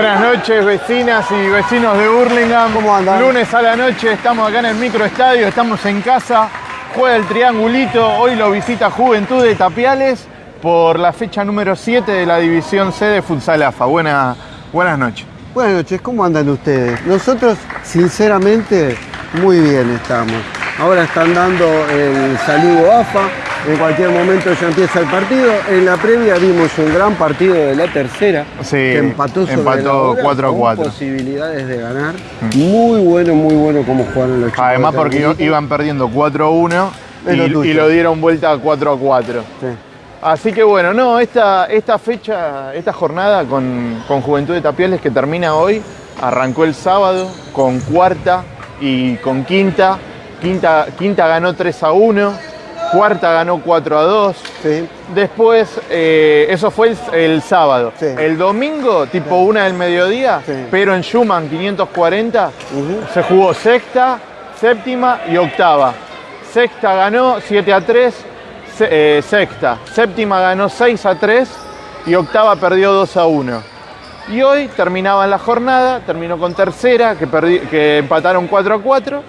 Buenas noches, vecinas y vecinos de Burlingame. ¿Cómo andan? Lunes a la noche, estamos acá en el microestadio, estamos en casa. Juega el triangulito, hoy lo visita Juventud de Tapiales por la fecha número 7 de la División C de Futsal AFA. Buena- buenas noches. Buenas noches, ¿cómo andan ustedes? Nosotros, sinceramente, muy bien estamos. Ahora están dando el saludo AFA, en cualquier momento ya empieza el partido. En la previa vimos un gran partido de la tercera, Sí, que empató sobre empató la hora, 4 a con 4. posibilidades de ganar. Muy bueno, muy bueno como jugaron los chicos. Además de porque iban perdiendo 4-1 Es lo y, tuyo. y lo dieron vuelta a 4-4. Sí. Así que bueno, no, esta, esta fecha, esta jornada con, con Juventud de Tapiales que termina hoy, arrancó el sábado con cuarta y con quinta. Quinta, quinta ganó 3 a 1, cuarta ganó 4 a 2. Sí. Después, eh, eso fue el, el sábado. Sí. El domingo, tipo una del mediodía, Sí. pero en Schumann 540, Ujú. se jugó sexta, séptima y octava. Sexta ganó 7 a 3, se- eh, sexta. Séptima ganó 6 a 3 y octava perdió 2 a 1. Y hoy terminaban la jornada, terminó con tercera, que, perdi- que empataron 4 a 4.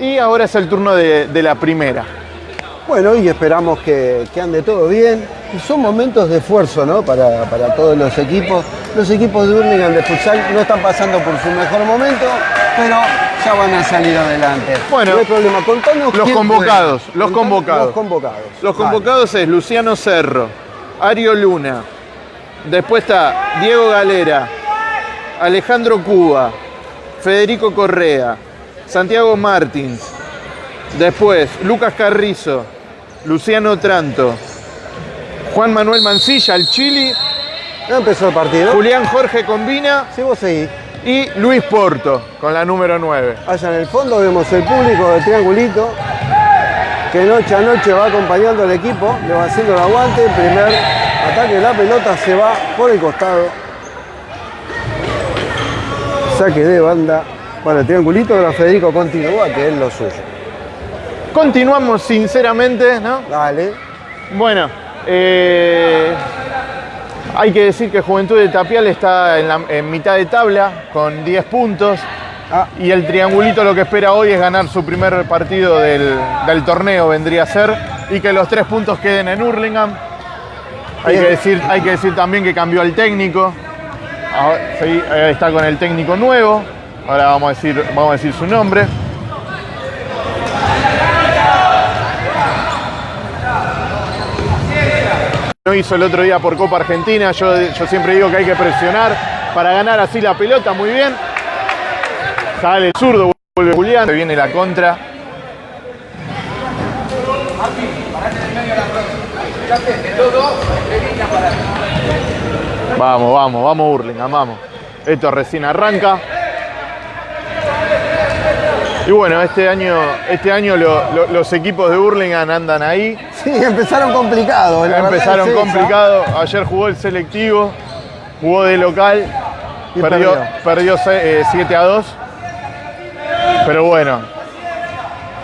Y ahora es el turno de, de la primera. Bueno, y esperamos que, que ande todo bien. Y son momentos de esfuerzo, ¿no? Para, para todos los equipos. Los equipos de Burlingame de futsal no están pasando por su mejor momento, pero ya van a salir adelante. Bueno, no hay problema. Contanos los convocados, los Contanos convocados. Los convocados. Los Vale. convocados es Luciano Cerro, Ario Luna, después está Diego Galera, Alejandro Cuba, Federico Correa, Santiago Martins, después Lucas Carrizo, Luciano Tranto, Juan Manuel Mancilla, el Chili, Ya empezó el partido. Julián Jorge Combina Si vos seguís. y Luis Porto con la número 9. Allá en el fondo vemos el público de Triangulito que noche a noche va acompañando al equipo, le va haciendo el aguante. El primer ataque de la pelota se va por el costado. Saque de banda para el Triangulito, ahora Federico continúa, que es lo suyo. Continuamos sinceramente, ¿no? Dale. Bueno, eh, hay que decir que Juventud de Tapial está en, la- en mitad de tabla con 10 puntos Ah, y el triangulito lo que espera hoy es ganar su primer partido del, del torneo, vendría a ser, y que los tres puntos queden en Hurlingham. Hay que, decir, hay que decir también que cambió el técnico, Ahora, sí, está con el técnico nuevo, ahora vamos a decir, vamos a decir su nombre. No hizo el otro día por Copa Argentina. Yo, yo siempre digo que hay que presionar para ganar así la pelota. Muy bien. Sale el zurdo, vuelve Julián. Se viene la contra. Vamos, vamos, vamos Burlingame, vamos. Esto recién arranca. Y bueno, este año, este año lo- lo- los equipos de Burlingame andan ahí. sí, empezaron complicados. la Empezaron es esa. complicado. Ayer jugó el selectivo, jugó de local, Y perdió, perdió. perdió se- eh, 7 a 2. Pero bueno,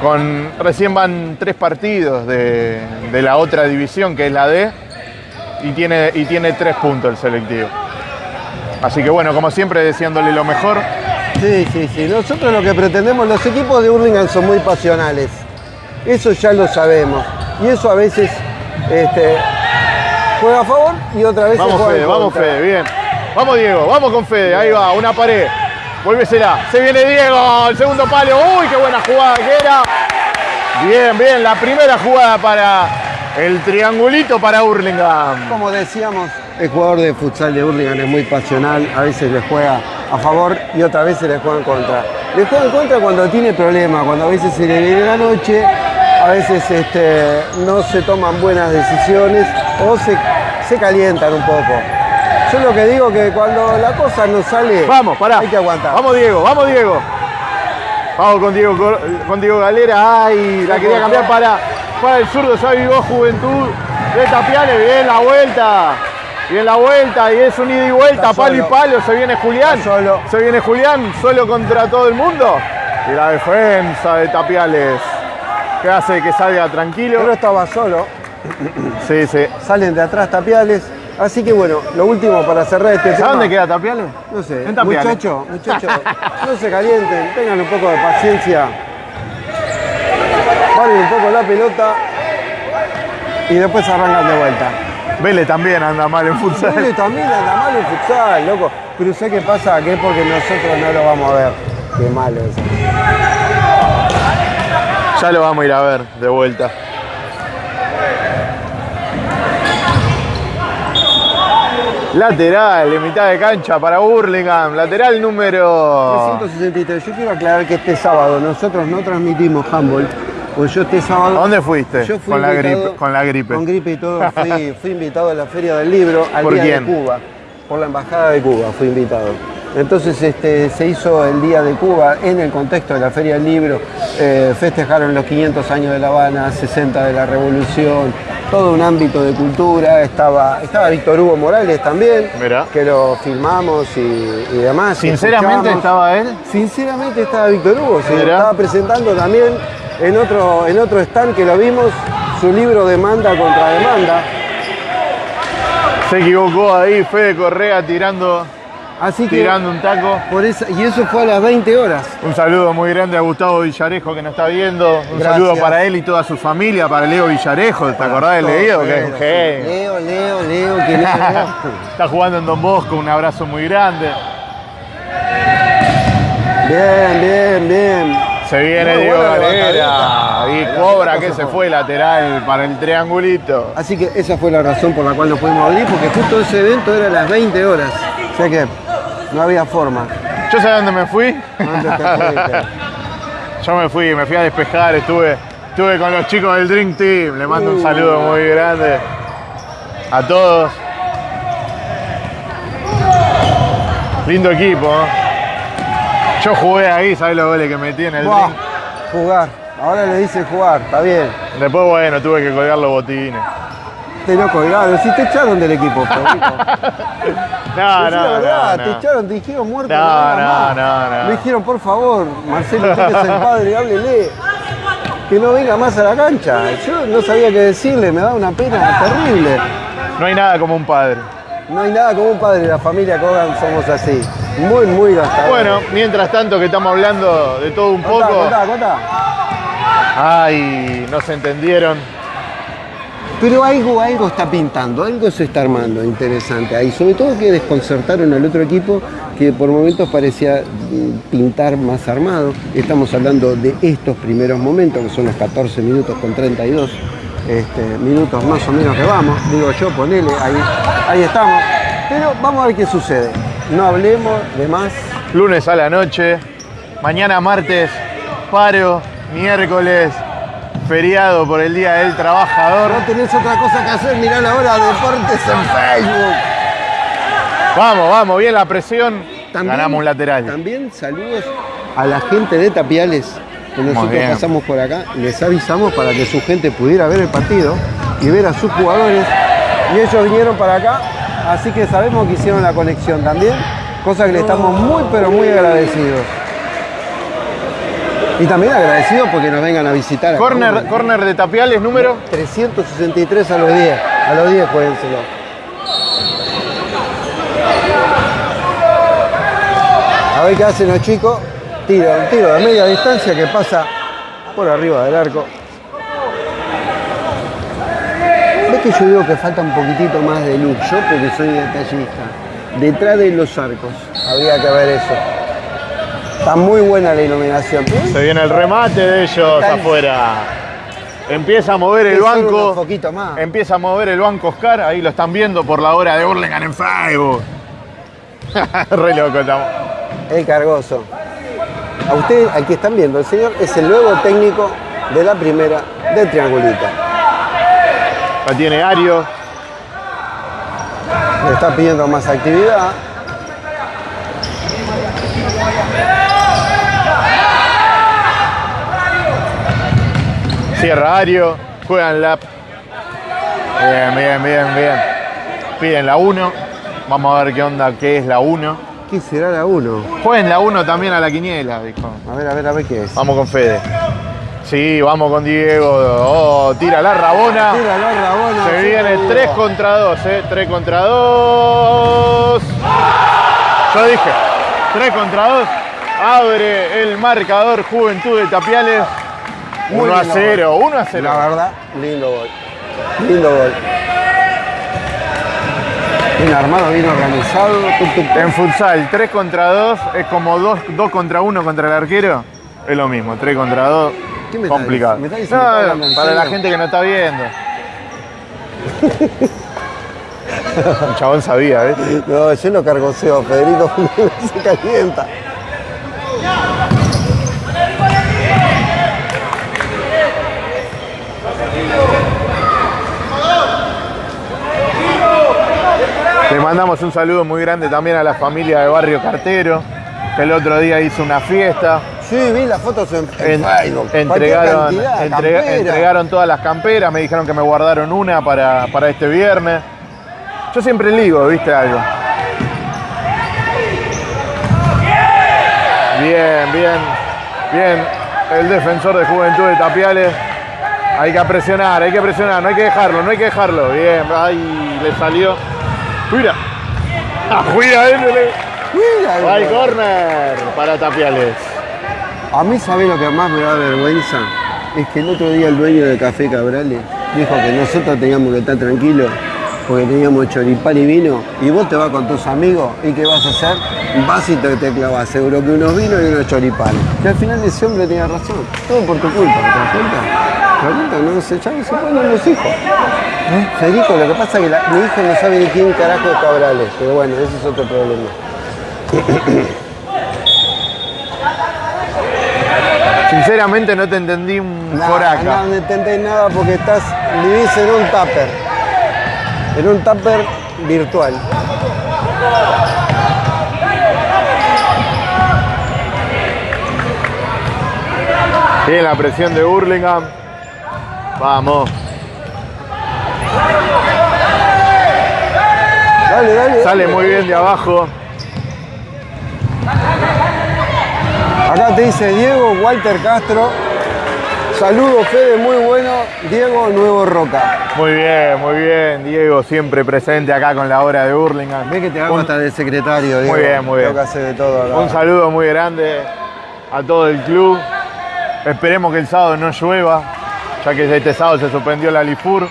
con, recién van tres partidos de, de la otra división, que es la D, y tiene, y tiene tres puntos el selectivo. Así que bueno, como siempre, deseándole lo mejor. Sí, sí, sí. Nosotros lo que pretendemos, los equipos de Hurlingham son muy pasionales. Eso ya lo sabemos. Y eso a veces este, juega a favor y otra vez Vamos juega en Fede, vamos. Fede, bien. Vamos Diego, vamos con Fede, ahí va, una pared. Vuélvesela, se viene Diego, el segundo palo. Uy, qué buena jugada que era. Bien, bien, la primera jugada para el triangulito para Hurlingham. Como decíamos, el jugador de futsal de Hurlingham es muy pasional, a veces le juega a favor y otras veces le juega en contra. Le juega en contra cuando tiene problemas, cuando a veces se le viene la noche, a veces este, no se toman buenas decisiones o se, se calientan un poco. Yo lo que digo que cuando la cosa no sale, Vamos, pará. hay que aguantar. Vamos Diego, vamos Diego. Vamos con Diego, con Diego Galera. Ay, la quería cambiar para, para el zurdo. Ya vivó Juventud de Tapiales. Bien la vuelta. Bien la vuelta. Y es un ida y vuelta. Palo y palo. Se viene Julián. Solo. Se viene Julián solo contra todo el mundo. Y la defensa de Tapiales. Que hace que salga tranquilo. Pero estaba solo, Sí, sí. salen de atrás tapiales Así que bueno, lo último para cerrar este tema. ¿Sabes dónde queda Tapiales? No sé, En Tapiales. muchachos, muchachos, no se calienten, tengan un poco de paciencia. Paren un poco la pelota y después arrancan de vuelta. Vélez también anda mal en futsal. Vélez también anda mal en futsal, loco. Pero sé qué pasa, que es porque nosotros no lo vamos a ver. Qué malo eso. Ya lo vamos a ir a ver de vuelta. Lateral, en mitad de cancha para Burlingame. Lateral número. 363. Yo quiero aclarar que este sábado nosotros no transmitimos handball. Pues yo este ¿A sábado. dónde fuiste? Yo fui con, la gripe, con la gripe. Con gripe y todo, fui, fui invitado a la Feria del Libro al ¿Por Día quién? de Cuba. Por la Embajada de Cuba fui invitado. Entonces este, se hizo el Día de Cuba en el contexto de la Feria del Libro. Eh, festejaron los 500 años de La Habana, 60 de la Revolución, todo un ámbito de cultura. Estaba, estaba Víctor Hugo Morales también, Mirá. que lo filmamos y, y demás. Sinceramente escuchamos. estaba él. Sinceramente estaba Víctor Hugo, se Mirá. estaba presentando también en otro, en otro stand que lo vimos, su libro Demanda contra Demanda. Se equivocó ahí, Fede Correa tirando, Así que, tirando un taco. por esa- y eso fue a las 20 horas. Un saludo muy grande a Gustavo Villarejo que nos está viendo. Un Gracias. saludo para él y toda su familia, para Leo Villarejo. ¿Te acordás del Leo? Que es. Leo, Leo, Leo, ¿quién es Leo? Está jugando en Don Bosco, un abrazo muy grande. Bien, bien, bien. Se viene Diego Galera y Cobra que se fue. lateral para el triangulito. Así que esa fue la razón por la cual no pudimos abrir, porque justo ese evento era a las 20 horas. O sea que no había forma. ¿Yo sé dónde me fui? ¿Dónde te fuiste? Yo me fui, me fui a despejar, estuve, estuve con los chicos del Dream Team. Le mando un saludo muy grande a todos. Lindo equipo. Yo jugué ahí, ¿sabes los goles que metí en el Buah, jugar. Ahora le dice jugar, está bien. Después, bueno, tuve que colgar los botines. Te lo colgaron, si te echaron del equipo, Pablito. No, la no, verdad, no, te no. echaron, te dijeron muerto. No, no, no. Me dijeron, por favor, Marcelo, usted que es el padre, háblele. Que no venga más a la cancha. Yo no sabía qué decirle, me da una pena terrible. No hay nada como un padre. No hay nada como un padre, la familia Kogan somos así. Muy, muy gastadores. Bueno, mientras tanto que estamos hablando de todo un contá, poco. contá, contá. Ay, no se entendieron. Pero algo, algo está pintando, algo se está armando interesante ahí. Sobre todo que desconcertaron al otro equipo que por momentos parecía mm, pintar más armado. Estamos hablando de estos primeros momentos, que son los 14 minutos con 32 este, minutos más o menos que vamos. Digo yo, ponele, ahí, ahí estamos. Pero vamos a ver qué sucede. No hablemos de más. Lunes a la noche, mañana martes, paro, miércoles, feriado por el Día del Trabajador. No tenés otra cosa que hacer, mirá la hora de deportes en Facebook. Vamos, vamos, bien la presión. También- Ganamos un lateral. También saludos a la gente de Tapiales, que nosotros bien. pasamos por acá, les avisamos para que su gente pudiera ver el partido y ver a sus jugadores. Y ellos vinieron para acá, así que sabemos que hicieron la conexión también, cosa que le estamos muy pero muy agradecidos. Y también agradecidos porque nos vengan a visitar. acá. Corner, corner de Tapiales, número. 363 a los 10, a los 10 juéguenselo. A ver qué hacen los chicos. Tiro, un tiro de media distancia que pasa por arriba del arco. ¿Ves que yo digo que falta un poquitito más de luz? Yo porque soy detallista. Detrás de los arcos. Habría que ver eso. Está muy buena la iluminación. Se viene el remate de ellos afuera. Empieza a mover el banco. poquitos más. Empieza a mover el banco Oscar. Ahí lo están viendo por la hora de Burlingame en Facebook. Re loco estamos. El cargoso. A usted, al que están viendo, el señor es el nuevo técnico de la primera de Triangulita. La tiene Ario. Le está pidiendo más actividad. Cierra Ario. Juegan la. Bien, bien, bien, bien. Piden la 1. Vamos a ver qué onda, qué es la 1. ¿Qué será la 1? Jueguen la 1 también a la quiniela, dijo. A ver, a ver, a ver qué es. Vamos con Fede. Sí, vamos con Diego. Oh, tira la rabona. Tira la rabona. Se viene Diego. 3 contra 2, ¿eh? 3 contra 2. Yo dije, 3 contra 2. Abre el marcador Juventud de Tapiales. Muy 1 a lindo 0, 1 a 0. La verdad, lindo gol. Lindo gol. Bien armado, bien organizado. En futsal, 3 contra 2 es como 2, 2 contra 1 contra el arquero. Es lo mismo, 3 contra 2. ¿Qué me está complicado. diciendo? ¿Me está diciendo No, para la gente que no está viendo. El chabón sabía, ¿ves? No, yo no cargoseo, Federico se calienta. Le mandamos un saludo muy grande también a la familia de Barrio Cartero, que el otro día hizo una fiesta. Sí, vi las fotos en, en En- Facebook. Cualquier entregaron, entrega- todas las camperas, me dijeron que me guardaron una para, para este viernes. Yo siempre ligo, ¿viste algo? Bien, bien, bien. El defensor de Juventud de Tapiales. Hay que presionar, hay que presionar, no hay que dejarlo, no hay que dejarlo. Bien, ay, le salió. Mira. Ah, cuida, eh, Mira, Hay corner para Tapiales. A mí, ¿sabés lo que más me da vergüenza? Es que el otro día el dueño de Café Cabrales dijo que nosotros teníamos que estar tranquilos porque teníamos choripán y vino y vos te vas con tus amigos y ¿qué vas a hacer? Vas y te, te clavas seguro que unos vinos y unos choripanes. Que al final ese hombre tenía razón. Todo por tu culpa, ¿te das cuenta? ¿Te das? No se, no se ponen los hijos. ¿Eh? Federico, lo que pasa es que la- mi hijo no sabe ni quién carajo es Cabrales, pero bueno, ese es otro problema. Sinceramente no te entendí un foraca. no, no entendés nada porque estás, vivís en un tupper. En un tupper virtual. Bien la presión de Burlingame. Vamos. Dale, dale. Sale dale. muy bien de abajo. Acá te dice Diego Walter Castro. Saludos, Fede, muy bueno. Diego Nuevo Roca. Muy bien, muy bien. Diego siempre presente acá con la obra de Burlingame. Ve que te hago Un- hasta de secretario, Diego. bien, muy bien. Tengo que hacer de todo acá. Un saludo muy grande a todo el club. Esperemos que el sábado no llueva, ya que este sábado se suspendió la Lifur.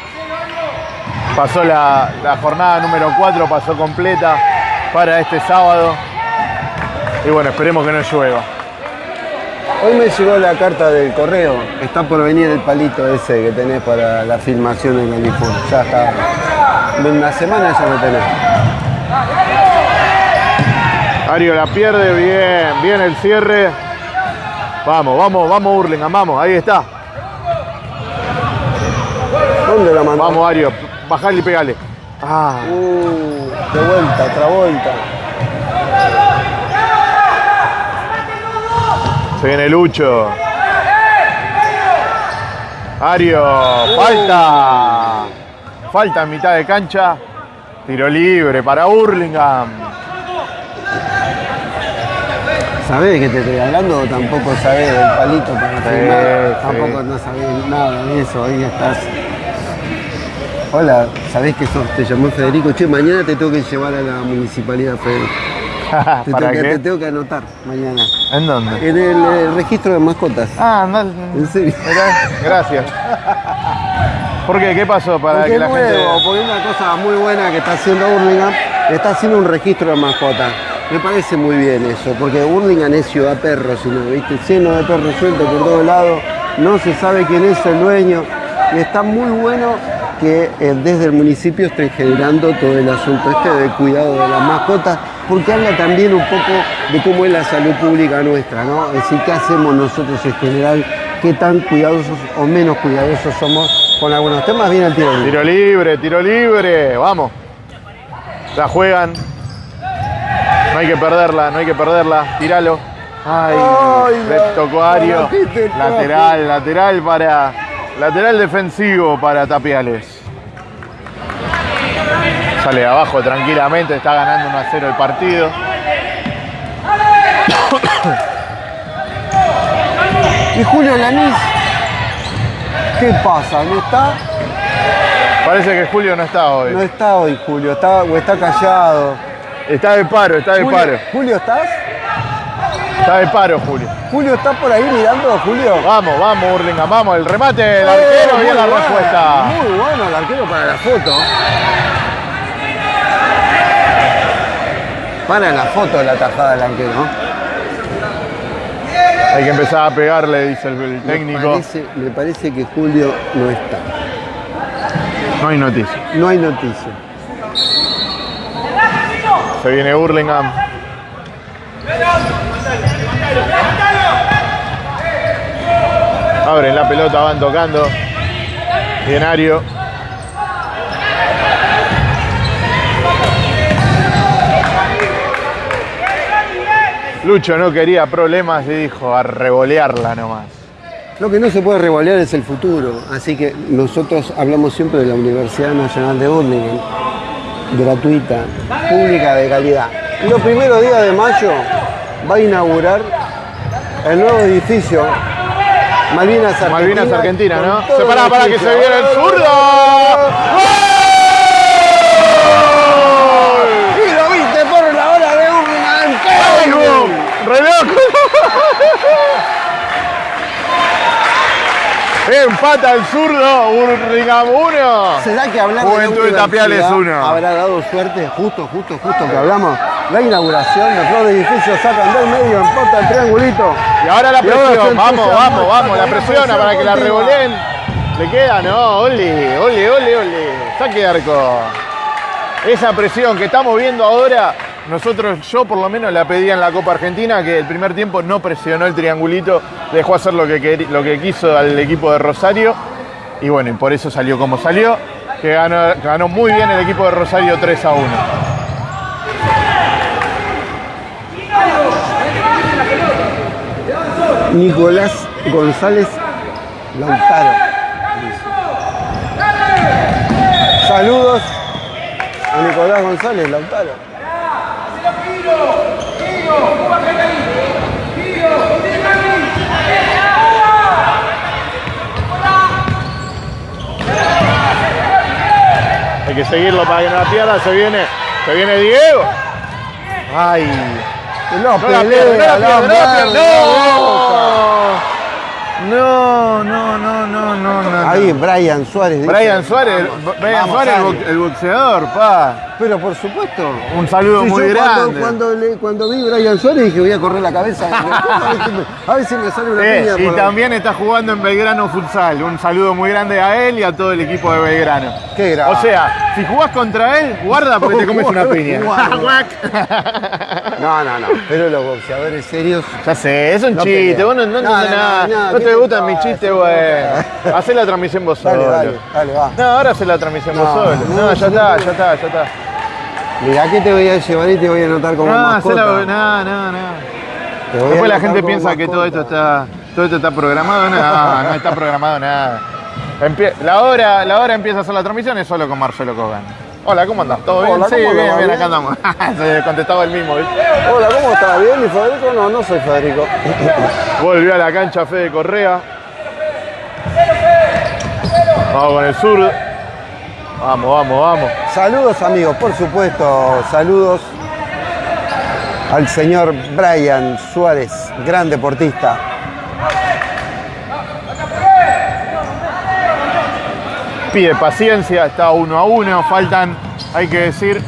Pasó la, la jornada número 4, pasó completa para este sábado. Y bueno, esperemos que no llueva. Hoy me llegó la carta del correo. Está por venir el palito ese que tenés para la filmación en el iPhone. Ya está. En una semana ya lo tenés. Ario la pierde, bien, bien el cierre. Vamos, vamos, vamos Burlingame, vamos, ahí está. ¿Dónde la mandó? Vamos Ario, bajale y pegale. Ah, Uh, de vuelta, otra vuelta. Se viene Lucho. Ario, falta. Falta en mitad de cancha. Tiro libre para Burlingame. ¿Sabés que te estoy hablando tampoco sabés del palito para sí. Tampoco no sabés nada de eso, ahí estás. Hola, ¿sabés que sos? Te llamó Federico. Che, mañana te tengo que llevar a la municipalidad, Federico. Te, ¿Para tengo que, te tengo que anotar mañana. ¿En dónde? En el, eh, registro de mascotas. Ah, no. ¿En serio? Mirá, Gracias. ¿Por qué? ¿Qué pasó? Para Porque que la nuevo, gente. porque es una cosa muy buena que está haciendo Burlingame, está haciendo un registro de mascotas. Me parece muy bien eso, porque Burlingame es ciudad perro, sino, ¿viste? lleno de perros sueltos por todos lados, no se sabe quién es el dueño, y está muy bueno que eh, desde el municipio estén generando todo el asunto este de cuidado de las mascotas, porque habla también un poco de cómo es la salud pública nuestra, ¿no? Es decir, qué hacemos nosotros en general, qué tan cuidadosos o menos cuidadosos somos con algunos temas. Viene el tiro libre. Tiro libre, tiro libre. Vamos. La juegan. No hay que perderla, no hay que perderla. Tíralo. Ay, Ay, le tocó Ario. Lateral, lateral para. Lateral defensivo para Tapiales. Sale de abajo tranquilamente, está ganando 1 a 0 el partido. Y Julio Lanís ¿Qué pasa? ¿No está? Parece que Julio no está hoy. No está hoy, Julio. Está, o está callado. Está de paro, está de Julio, paro. Julio, ¿estás? Está de paro, Julio. Julio, ¿estás por ahí mirando, Julio? Vamos, vamos, Hurlingham, vamos. El remate del Eh, arquero y la respuesta. Muy bueno el arquero para la foto. Para la foto de la tajada del arquero. Hay que empezar a pegarle, dice el, el Me técnico. parece, me parece que Julio no está. No hay noticia. No hay noticia. Se viene Hurlingham. Abren la pelota, van tocando. Bienario. Lucho no quería problemas y dijo a revolearla nomás. Lo que no se puede revolear es el futuro, así que nosotros hablamos siempre de la Universidad Nacional de Burlingame, gratuita, pública de calidad. Y los primeros días de mayo va a inaugurar el nuevo edificio Malvinas Argentina. Malvinas Argentina, ¿no? Se para que se viene el zurdo lo viste por la hora de Burlingame. ¡Qué ¡Ay, gol! Vos! ¡Re loco! Empata el zurdo, Hurlingham 1. ¿Será que la Juventud de Tapiales universidad uno. habrá dado suerte? Justo, justo, justo que hablamos. La inauguración, los dos edificios sacan del medio, empata el triangulito. Y ahora la presión, vamos, vamos, vamos, la presiona presión para que la revoleen. Le queda, no, ole, ole, ole, ole. Saque de arco. Esa presión que estamos viendo ahora, nosotros, yo por lo menos la pedía en la Copa Argentina, que el primer tiempo no presionó el triangulito, dejó hacer lo que, lo que quiso al equipo de Rosario. Y bueno, y por eso salió como salió, que ganó, ganó muy bien el equipo de Rosario 3 a 1. Nicolás González Lautaro. Saludos a Nicolás González Lautaro. Hay que seguirlo para que no la pierda. Se viene, se viene Diego. Ay. Que no, No la pelea, pierde, no la pierde, no la pierde. No, no, no, no, no, no. Ahí Brian Suárez. dice. Brian Suárez, el- Brian Vamos, Suárez, el, boxeador, pa. Pero por supuesto. Un saludo Sí, muy yo grande. Cuando, cuando, le- cuando vi Brian Suárez dije voy a correr la cabeza. a, ver si me, sale una Eh, piña. y por también está jugando en Belgrano Futsal. Un saludo muy grande a él y a todo el equipo de Belgrano. Qué grande. O sea, si jugás contra él, guarda porque te comes una piña. No, no, no. Pero los boxeadores serios. Ya sé, es un No chiste, vos no, no, No, nada. no, No, ¿qué te gustan mis chistes, güey. Hacé la transmisión vos solo. dale, dale, va. No, ahora hace la transmisión vos solo. no, ya está, ya está, ya está. Mirá que te voy a llevar y te voy a anotar como No, hacé mascota. la, no, no, no. Después la gente piensa que todo esto está, todo esto está programado. No, no está programado nada. La, hora, la hora empieza a hacer la transmisión es solo con Marcelo Kogan. Hola, ¿cómo andás? ¿Todo bien? Hola, sí, bien, ¿Bien? acá andamos. Se contestaba el mismo, ¿viste? Hola, ¿cómo estás? ¿Bien? ¿Y Federico? No, no soy Federico. Volvió a la cancha Fede Correa. Vamos con el sur. Vamos, vamos, vamos. Saludos amigos, por supuesto, saludos al señor Brian Suárez, gran deportista. Pide paciencia, está uno a uno. Faltan, hay que decir.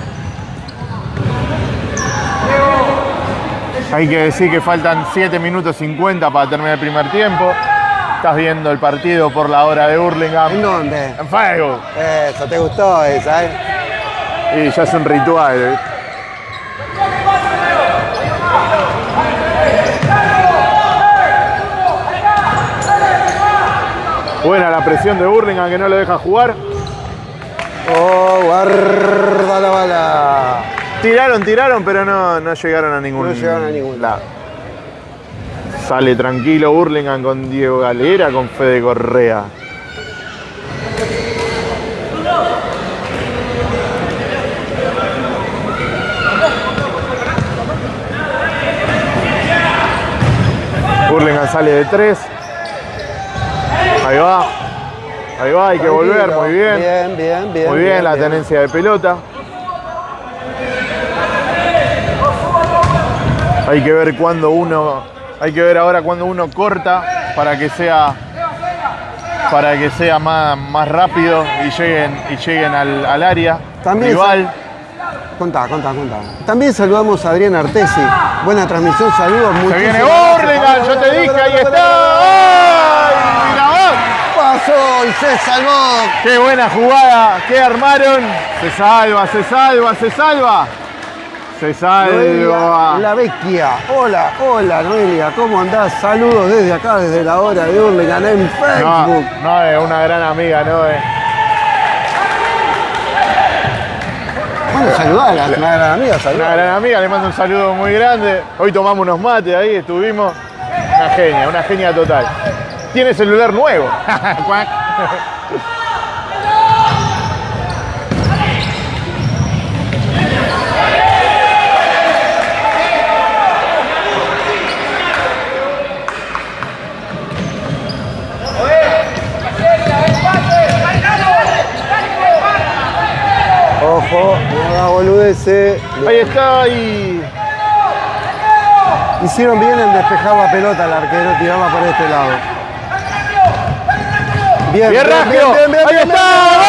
Hay que decir que faltan 7 minutos 50 para terminar el primer tiempo. Estás viendo el partido por la hora de ¿En Hurlingham. dónde? En Facebook. Eso, ¿te gustó esa, eh? Y ya es un ritual. Buena la presión de Burlingame que no lo deja jugar. Oh, guarda la bala. Tiraron, tiraron, pero no, no llegaron a ningún No llegaron a ningún lado. Sale tranquilo Burlingame con Diego Galera, con Fede Correa. Burlingame sale de tres. Ahí va. Ahí va, hay que volver, muy bien. Bien, bien, bien. Muy bien, la tenencia de pelota. Hay que ver cuando uno, hay que ver ahora cuando uno corta para que sea, para que sea más, más rápido y lleguen, y lleguen al, al área También rival. Contá, contá, contá. También saludamos a Adrián Artesi. Buena transmisión, saludos. Se viene. Burlingame, yo te dije, ahí está. ¡Ay! Pasó y se salvó. Qué buena jugada, qué armaron. Se salva, se salva, se salva. Se Noelia salva. La Vecchia. Hola, hola Noelia, ¿cómo andás? Saludos desde acá, desde la hora de Hurlingham en Facebook. no es una gran amiga, no es. Bueno, saludala, una gran amiga, Una saludala. gran amiga, le mando un saludo muy grande. Hoy tomamos unos mates ahí, estuvimos. Una genia, una genia total. Tiene celular nuevo. Ojo, no haga boludeces. Ahí está, ahí. Hicieron bien en despejar la pelota al arquero, tirarla por este lado. Bien, Bien, Raggio. bien, bien, Ahí está. Brazo.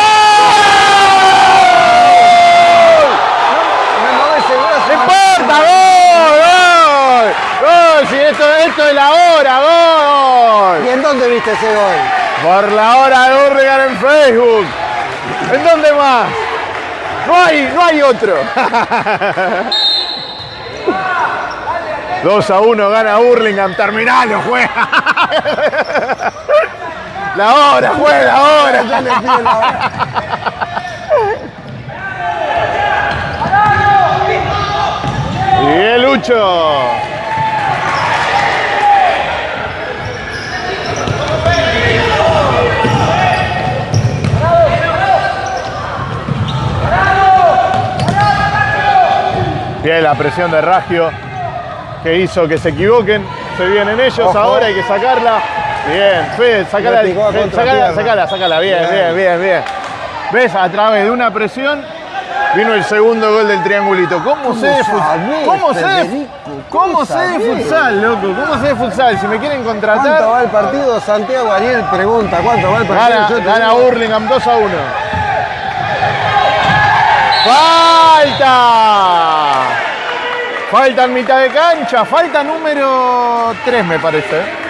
¡No importa! ¡Gol! ¡Gol! ¡Gol! Si esto, esto es la hora, gol. ¿Y en dónde viste ese gol? Por la hora de Urlingan en Facebook. ¿En dónde más? No hay, no hay otro. 2 a 1 gana Hurlingham, terminalo, juega. La hora, juega la hora. Ya le pido la hora. Bien, Lucho. Bien, la presión de Raggio que hizo que se equivoquen. Se vienen ellos Ojo. ahora, hay que sacarla. Bien, Fede, sacala, Fede, sacala, sacala, sacala. Bien, Bien. bien, bien. ¿Ves? A través de una presión vino el segundo gol del triangulito. ¿Cómo sé de futsal? ¿Cómo sé de? ¿Cómo ¿Cómo sé de futsal, loco? ¿Cómo sé de futsal? Si me quieren ¿Cuánto contratar, va el partido? Santiago Ariel pregunta, ¿cuánto va el partido? gana, Yo gana digo, Hurlingham 2 a 1. ¡Falta! Falta en mitad de cancha, falta número 3 me parece.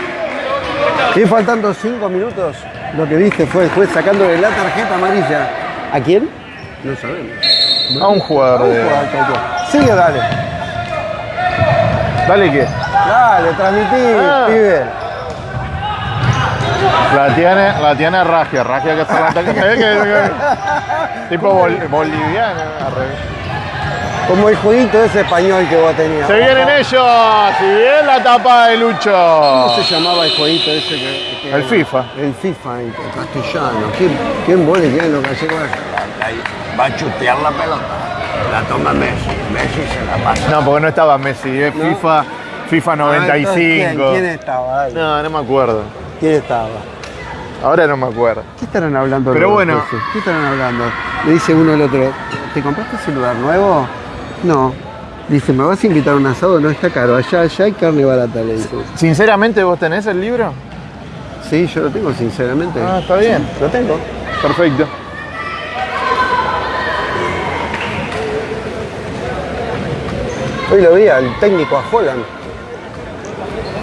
Y faltando cinco minutos, lo que viste fue el juez sacándole la tarjeta amarilla. ¿A quién? No sabemos. A un jugador A un de... jugador cualquiera. Sigue, dale. Dale que. Dale, transmití, Ah. pibe. La tiene, la tiene Ragia, Ragia que se la ataca. Tipo bol- boliviano, al revés. Como el jueguito ese español que vos tenías. Se vienen ellos, si bien la tapa de Lucho. ¿Cómo se llamaba el jueguito ese que, que- El FIFA. El FIFA en castellano. ¿Quién, quién vos le tienen los gallegos? Va a chutear la pelota. La toma Messi. Messi se la pasa. No, porque no estaba Messi, es FIFA, FIFA Ah, entonces, 95. ¿Quién, quién estaba ahí? No, no me acuerdo. ¿Quién estaba? Ahora no me acuerdo. ¿Qué estarán hablando Pero bueno. jueces? ¿Qué estarán hablando? Le dice uno al otro, ¿te compraste celular nuevo? No. Dice, ¿me vas a invitar a un asado? No está caro, allá, allá hay carne barata, le dice. Sinceramente, ¿vos tenés el libro? Sí, yo lo tengo, sinceramente. Ah, está bien. Lo tengo. Perfecto. Hoy lo vi al técnico a Holland.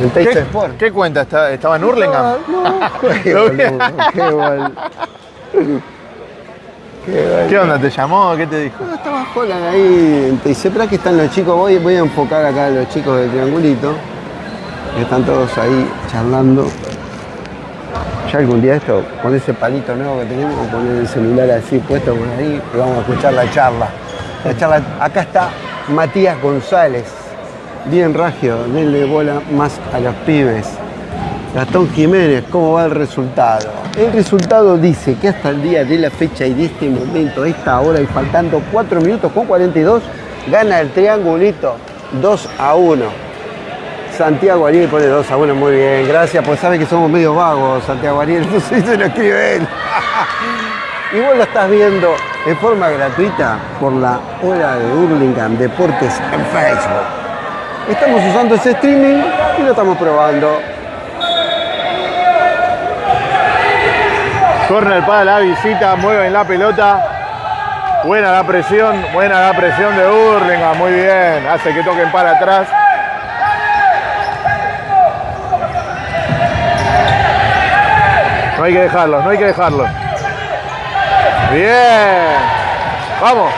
El ¿Qué, Sport. qué cuenta? ¿Está- ¿Estaba en Hurlingham? No, qué Lo vi. boludo, qué bol- Qué bol- ¿Qué onda? ¿Te llamó? ¿Qué te dijo? No, estaba Holland ahí. Te dice, ¿para que están los chicos? Voy, voy a enfocar acá a los chicos del triangulito. que Están todos ahí charlando. Ya algún día esto, con ese palito nuevo que tenemos, vamos a poner el celular así puesto por ahí y vamos a escuchar la charla. La charla. Acá está Matías González. Bien Ragio, denle bola más a los pibes. Gastón Jiménez, ¿cómo va el resultado? El resultado dice que hasta el día de la fecha y de este momento, esta hora y faltando 4 minutos con 42, gana el triangulito 2 a 1. Santiago Ariel pone 2 a 1, muy bien, gracias, pues sabe que somos medio vagos, Santiago Ariel, entonces se lo escribe él. y vos lo estás viendo de forma gratuita por la hora de Hurlingham Deportes en Facebook. Estamos usando ese streaming y lo estamos probando. Corner para la visita, mueven la pelota. Buena la presión, buena la presión de Hurlingham, muy bien. Hace que toquen para atrás. No hay que dejarlos, no hay que dejarlos. Bien. Vamos.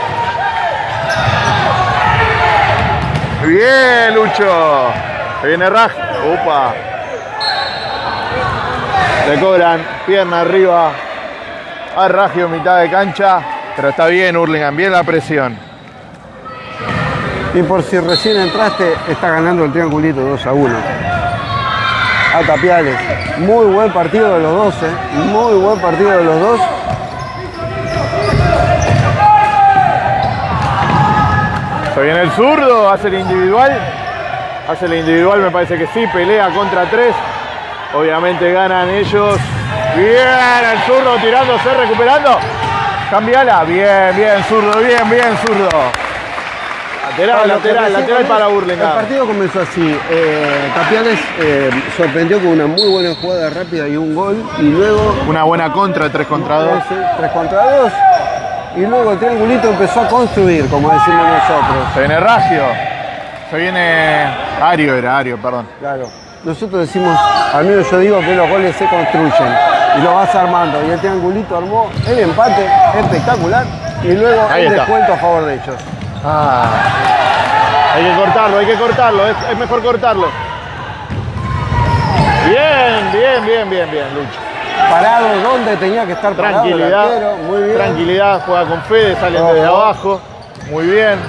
Bien, Lucho. Viene Raj. Upa. Le cobran pierna arriba a Ragio mitad de cancha. Pero está bien Hurlingham, bien la presión. Y por si recién entraste, está ganando el triangulito 2 a 1. A Tapiales. Muy buen partido de los dos, ¿eh? Muy buen partido de los dos. Se viene el zurdo, hace el individual. Hace el individual, me parece que sí, pelea contra tres. Obviamente ganan ellos. Bien, el zurdo tirándose, recuperando. Cambiala. Bien, bien, zurdo, bien, bien, zurdo. Lateral, lateral, lateral para El Burlingame. partido comenzó así. eh, Tapiales eh, sorprendió con una muy buena jugada rápida y un gol. Y luego Una buena contra, 3 contra 2. 3 contra 2. Y luego el triangulito empezó a construir, como decimos nosotros. Se viene Ragio. Se viene Ario, era Ario, perdón. Claro. Nosotros decimos, al menos yo digo que los goles se construyen y lo vas armando. Y el triangulito armó el empate espectacular y luego Ahí el está. descuento a favor de ellos. Ah. Hay que cortarlo, hay que cortarlo, es, es mejor cortarlo. Bien, bien, bien, bien, bien, Lucho. Parado donde tenía que estar parado el Tranquilidad, arquero, muy bien. tranquilidad, juega con Fede, salen Ojo. desde abajo. Muy bien.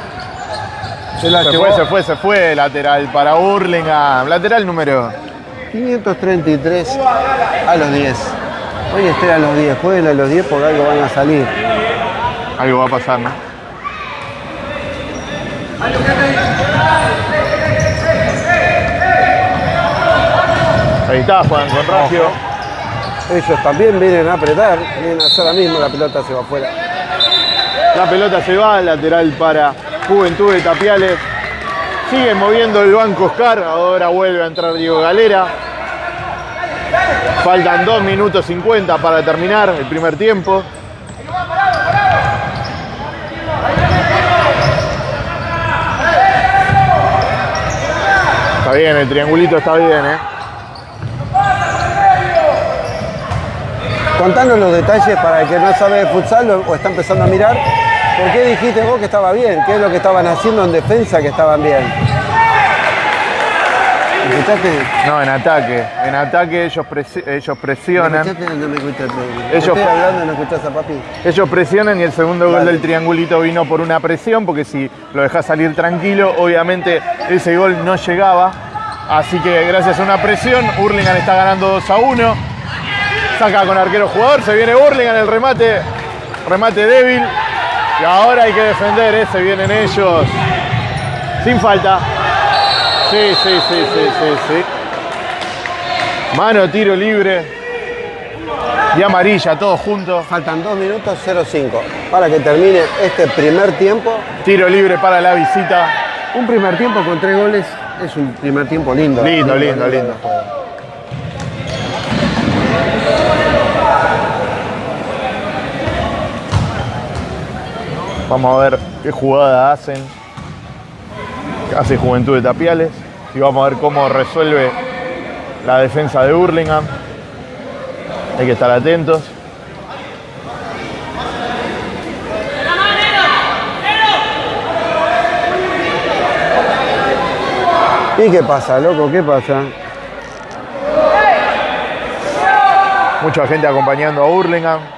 Se la Se llevó fue, se fue, se fue. Lateral para Burlingame. Lateral número. 533 a los 10. Hoy estén a los 10, jueguen a los 10 porque algo van a salir. Algo va a pasar, ¿no? Ahí está, juegan con Ragio. Ellos también vienen a apretar, vienen a hacer la misma, la pelota se va afuera. La pelota se va, lateral para Juventud de Tapiales. Sigue moviendo el banco Oscar, ahora vuelve a entrar Diego Galera. Faltan 2 minutos 50 para terminar el primer tiempo. Está bien, el triangulito está bien, ¿eh? Contanos los detalles para el que no sabe de futsal o está empezando a mirar. ¿Por qué dijiste vos que estaba bien? ¿Qué es lo que estaban haciendo en defensa que estaban bien? ¿Escuchaste? No, en ataque. En ataque ellos, presi- ellos ¿Me presionan. escuchaste o no me escuchaste? Ellos- Estoy hablando y no escuchás a papi. Ellos presionan y el segundo gol Dale. del triangulito vino por una presión, porque si lo dejas salir tranquilo, obviamente ese gol no llegaba. Así que gracias a una presión, Hurlingham está ganando 2 a 1. Saca con arquero jugador, se viene Hurlingham, el remate, remate débil. Y ahora hay que defender, ese vienen ellos. Sin falta. Sí, sí, sí, sí, sí, sí. Mano, tiro libre. Y amarilla, todos juntos. Faltan 2 minutos 05 para que termine este primer tiempo. Tiro libre para la visita. Un primer tiempo con tres goles es un primer tiempo lindo. Lindo, lindo, lindo. Vamos a ver qué jugada hacen. Hace Juventud de Tapiales. Y vamos a ver cómo resuelve la defensa de Burlingame. Hay que estar atentos. ¿Y qué pasa, loco? ¿Qué pasa? Mucha gente acompañando a Burlingame.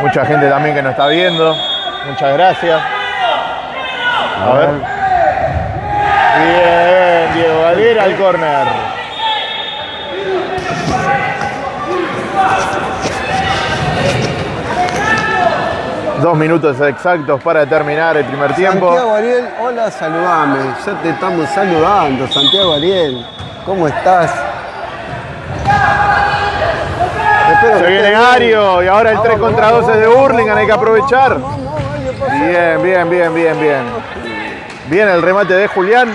Mucha gente también que nos está viendo. Muchas gracias. A ver. Bien, Diego Galera al córner. Dos minutos exactos para terminar el primer tiempo. Santiago Ariel, hola, saludame. Ya te estamos saludando, Santiago Ariel. ¿Cómo estás? Se viene. Ario y ahora el 3 Vamos, contra vamos, 12 de Hurlingham, hay que aprovechar. Bien, bien, bien, bien, bien. Bien el remate de Julián.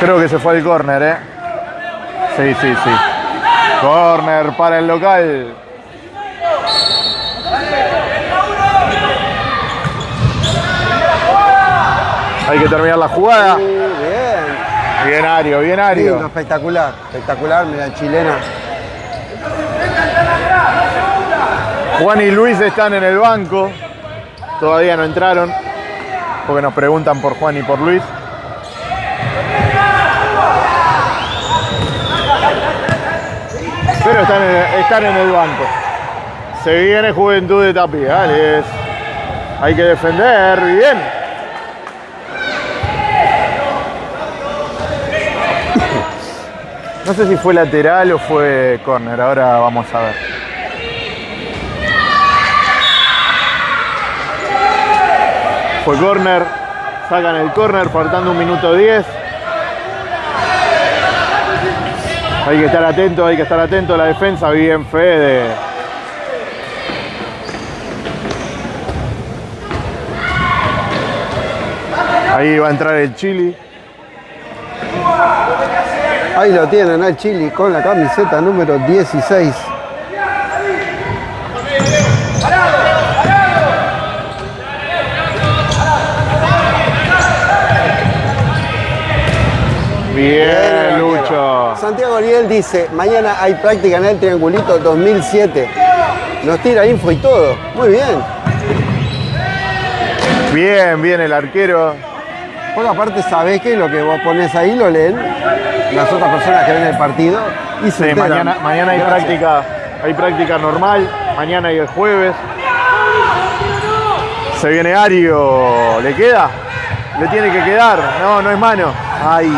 Creo que se fue al córner, ¿eh? Sí, sí, sí. Córner para el local. Hay que terminar la jugada. Bien. Bien Ario, bien Ario. espectacular, espectacular, mira, chilena. Juan y Luis están en el banco. Todavía no entraron. Porque nos preguntan por Juan y por Luis. Pero están en, están en el banco. Se viene Juventud de Tapiales. Hay que defender bien. No sé si fue lateral o fue córner. Ahora vamos a ver. Fue córner. Sacan el córner faltando un minuto 10. Hay que estar atento, hay que estar atento a la defensa. Bien Fede. Ahí va a entrar el Chili. Ahí lo tienen al Chili con la camiseta número 16. Bien, Lucho. Santiago Ariel dice, mañana hay práctica en el Triangulito 2007. Nos tira info y todo. Muy bien. Bien, bien el arquero. Porque aparte sabés que lo que vos pones ahí lo leen las otras personas que ven el partido y se Sí, mañana, mañana hay Gracias. práctica, hay práctica normal, mañana y el jueves. Se viene Ario, ¿le queda? Le tiene que quedar, no, no es mano. Ay.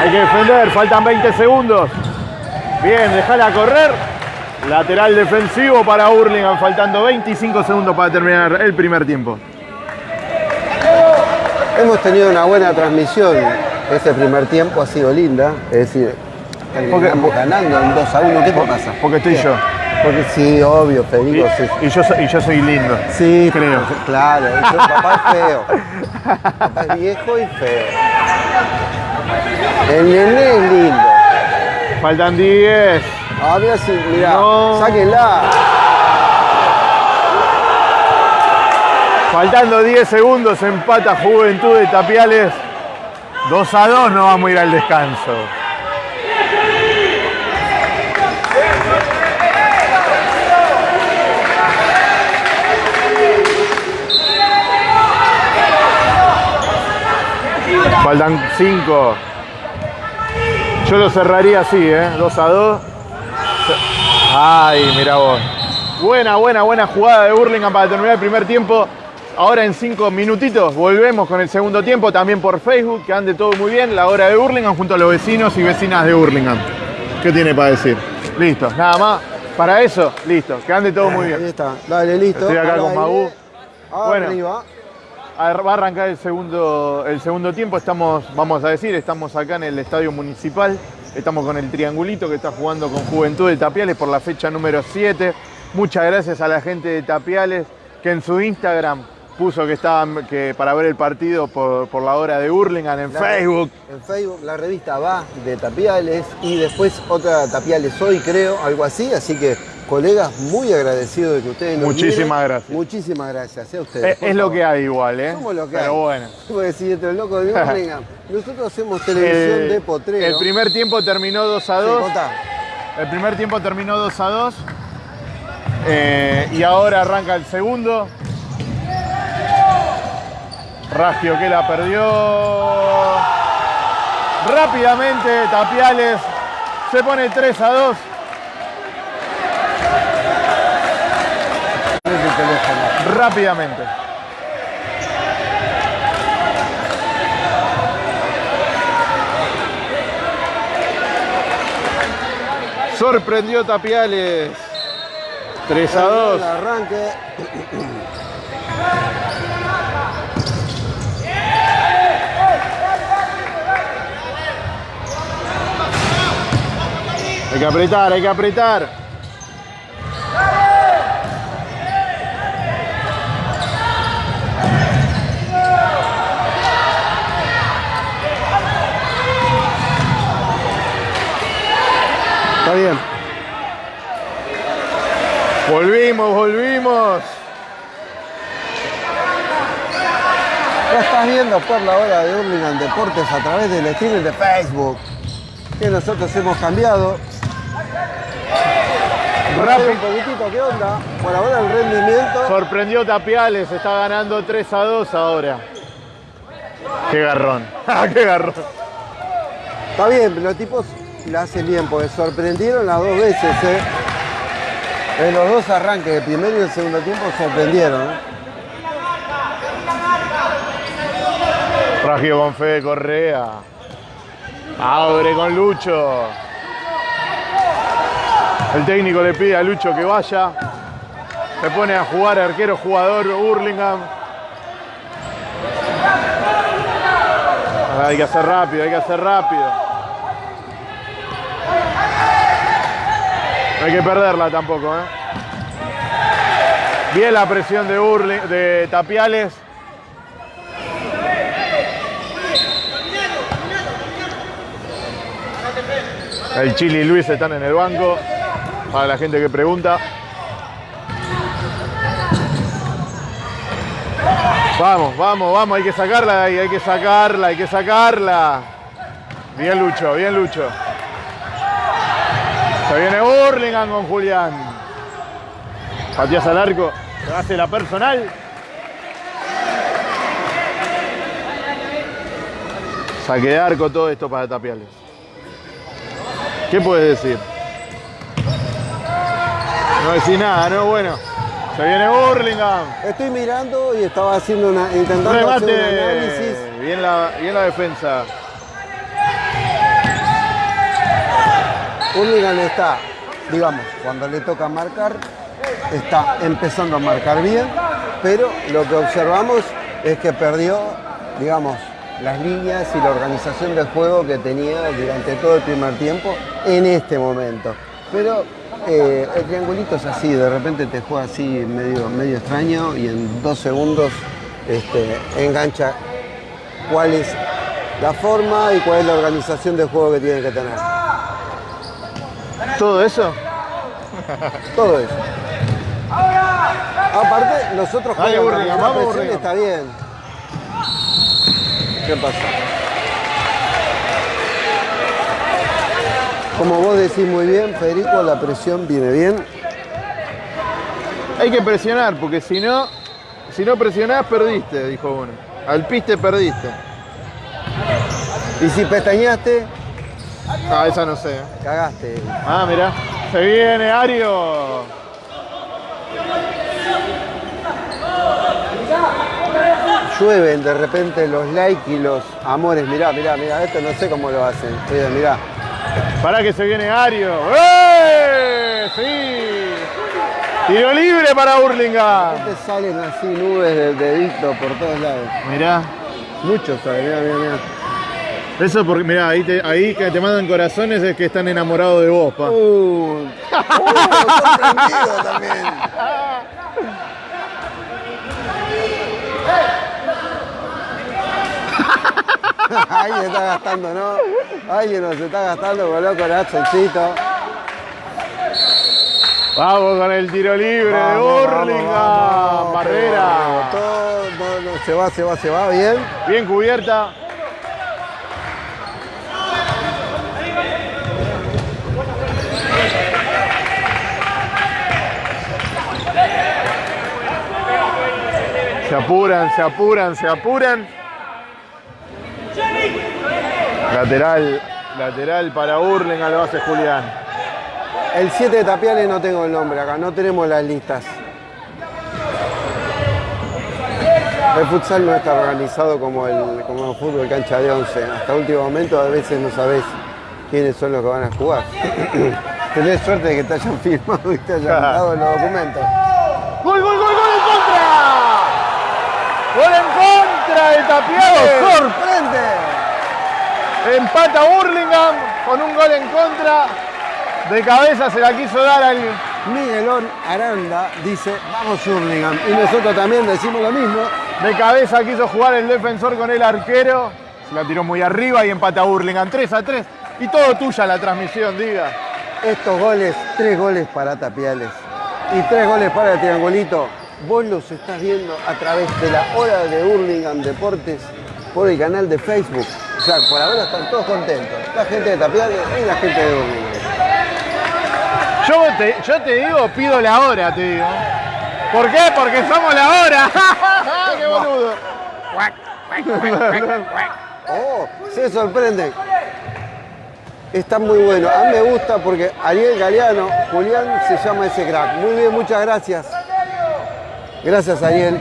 Hay que defender, faltan 20 segundos. Bien, dejala correr. Lateral defensivo para Hurlingham, faltando 25 segundos para terminar el primer tiempo. Hemos tenido una buena transmisión. Este primer tiempo ha sido linda. Es decir, terminamos ganando en 2 a 1. ¿Qué te pasa? Porque estoy ¿Qué? yo. Porque sí, obvio, Y, Federico. Sí, y yo, soy- y yo soy lindo. Sí, creo. Claro, yo- papá es feo. Papá es viejo y feo. El nene es lindo. Faltan 10. Ah, mira, sí, mirá, No. sáquenla. Faltando 10 segundos, empata Juventud de Tapiales. 2 a 2, no vamos a ir al descanso. Faltan 5. Yo lo cerraría así, ¿eh? 2 a 2. Ay, mira vos. Buena, buena, buena jugada de Burlingame para terminar el primer tiempo. Ahora en cinco minutitos volvemos con el segundo tiempo, también por Facebook, que ande todo muy bien. La hora de Burlingame junto a los vecinos y vecinas de Burlingame. ¿Qué tiene para decir? Listo, nada más. Para eso, listo, que ande todo muy Ahí bien. está, dale, listo. Estoy acá al con. Magú. Bueno. Arriba. Va a arrancar el segundo, el segundo tiempo. Estamos, vamos a decir, estamos acá en el estadio municipal. Estamos con el triangulito que está jugando con Juventud de Tapiales por la fecha número 7. Muchas gracias a la gente de Tapiales que en su Instagram puso que estaban que para ver el partido por, por la hora de Hurlingham en La- Facebook. En Facebook la revista va de Tapiales y después otra Tapiales hoy creo, algo así. Así que colegas, muy agradecido de que ustedes nos Muchísimas miren. gracias. Muchísimas gracias a ustedes. Es, por es lo que hay igual, ¿eh? Somos lo que Pero hay. bueno. Porque si entre el loco de Birmingham, nosotros hacemos televisión El, de potrero. el primer tiempo terminó 2 a Sí, 2. contá. El primer tiempo terminó 2 a 2. Eh, y ahora arranca el segundo. Ragio que la perdió. Rápidamente Tapiales se pone 3 a 2. Poné tu teléfono. Rápidamente. Sorprendió Tapiales. 3 a 2. El arranque. Hay que apretar, hay que apretar. Está bien. Volvimos, volvimos. Ya estás viendo por la hora de Hurlingham Deportes a través del streaming de Facebook. Que nosotros hemos cambiado. Rápido. un poquitito, ¿qué onda? Por ahora el rendimiento. Sorprendió Tapiales, está ganando 3 a 2 ahora. Qué garrón. Ah, Qué garrón. Está bien, los tipos la hacen bien, porque sorprendieron las dos veces, ¿eh? En los dos arranques, el primero y el segundo tiempo, sorprendieron. ¿eh? Ragio con Fede Correa. Abre con Lucho. El técnico le pide a Lucho que vaya. Se pone a jugar arquero jugador Hurlingham. Hay que hacer rápido, hay que hacer rápido. No hay que perderla tampoco, ¿eh? Bien la presión de, Hurling, de Tapiales. El Chili y Luis están en el banco. Para la gente que pregunta. Vamos, vamos, vamos, hay que sacarla de ahí, hay que sacarla, hay que sacarla. Bien Lucho, bien Lucho. Se viene Burlingame con Julián. Patías al arco, se hace la personal. Saque de arco todo esto para Tapiales. ¿Qué puedes decir? No decís nada, ¿no? Bueno, se viene Burlingame. Estoy mirando y estaba haciendo una, intentando hacer un análisis. Remate. Bien la, bien la defensa. Hurlingham está, digamos, cuando le toca marcar, está empezando a marcar bien, pero lo que observamos es que perdió, digamos, las líneas y la organización del juego que tenía durante todo el primer tiempo en este momento. Pero eh, el triangulito es así, de repente te juega así medio, medio extraño y en dos segundos este, engancha cuál es la forma y cuál es la organización del juego que tiene que tener. ¿Todo eso? Todo eso. Aparte, los otros Dale, también, la presión está bien. ¿Qué pasa? Como vos decís muy bien, Federico, la presión viene bien. Hay que presionar, porque si no, si no presionás, perdiste, dijo uno. Al piste perdiste. Y si pestañaste, Ah, esa no sé. cagaste. Ah, mirá. Se viene Ario. Llueven de repente los likes y los amores. Mirá, mirá, mirá, esto no sé cómo lo hacen. Mirá. Para que se viene Ario. ¡Eh! ¡Sí! Tiro libre para Burlingame. Te salen así nubes de dedito por todos lados. Mirá. Muchos salen, mirá, mirá, mirá. Eso porque, mirá, ahí, te- ahí que te mandan corazones es que están enamorados de vos, pa. Uh, uh, sorprendido también. Alguien está gastando, ¿no? Alguien nos está gastando, coloco el accioncito. Vamos con el tiro libre de Burlingame. Barrera. Todo, no, no, se va, se va, se va, bien. Bien cubierta. Se apuran, se apuran, se apuran. Lateral, lateral para Burlingame, lo hace Julián. El 7 de Tapiales no tengo el nombre acá, no tenemos las listas. El futsal no está organizado como el, como el fútbol cancha de 11. Hasta último momento a veces no sabes quiénes son los que van a jugar. tenés suerte de que te hayan firmado y te hayan dado los documentos. ¡Gol, gol, gol, gol en contra! ¡Gol en contra de Tapiales! ¡Sorprende! Empata Burlingame con un gol en contra. De cabeza se la quiso dar al. Miguelón Aranda dice, vamos Hurlingham. Y nosotros también decimos lo mismo. De cabeza quiso jugar el defensor con el arquero. Se la tiró muy arriba y empata Burlingame 3 a 3. Y todo tuya la transmisión, diga. Estos goles, tres goles para Tapiales y tres goles para el Triangulito, vos los estás viendo a través de la hora de Hurlingham Deportes por el canal de Facebook. O sea, por ahora están todos contentos. La gente de Tapiales y la gente de Hurlingham. Yo te, yo te digo, pido la hora, te digo. ¿Por qué? Porque somos la hora. ¡Qué boludo! Oh, se sorprenden. Está muy bueno. A mí me gusta porque Ariel Galeano, Julián se llama ese crack. Muy bien, muchas gracias. Gracias, Ariel.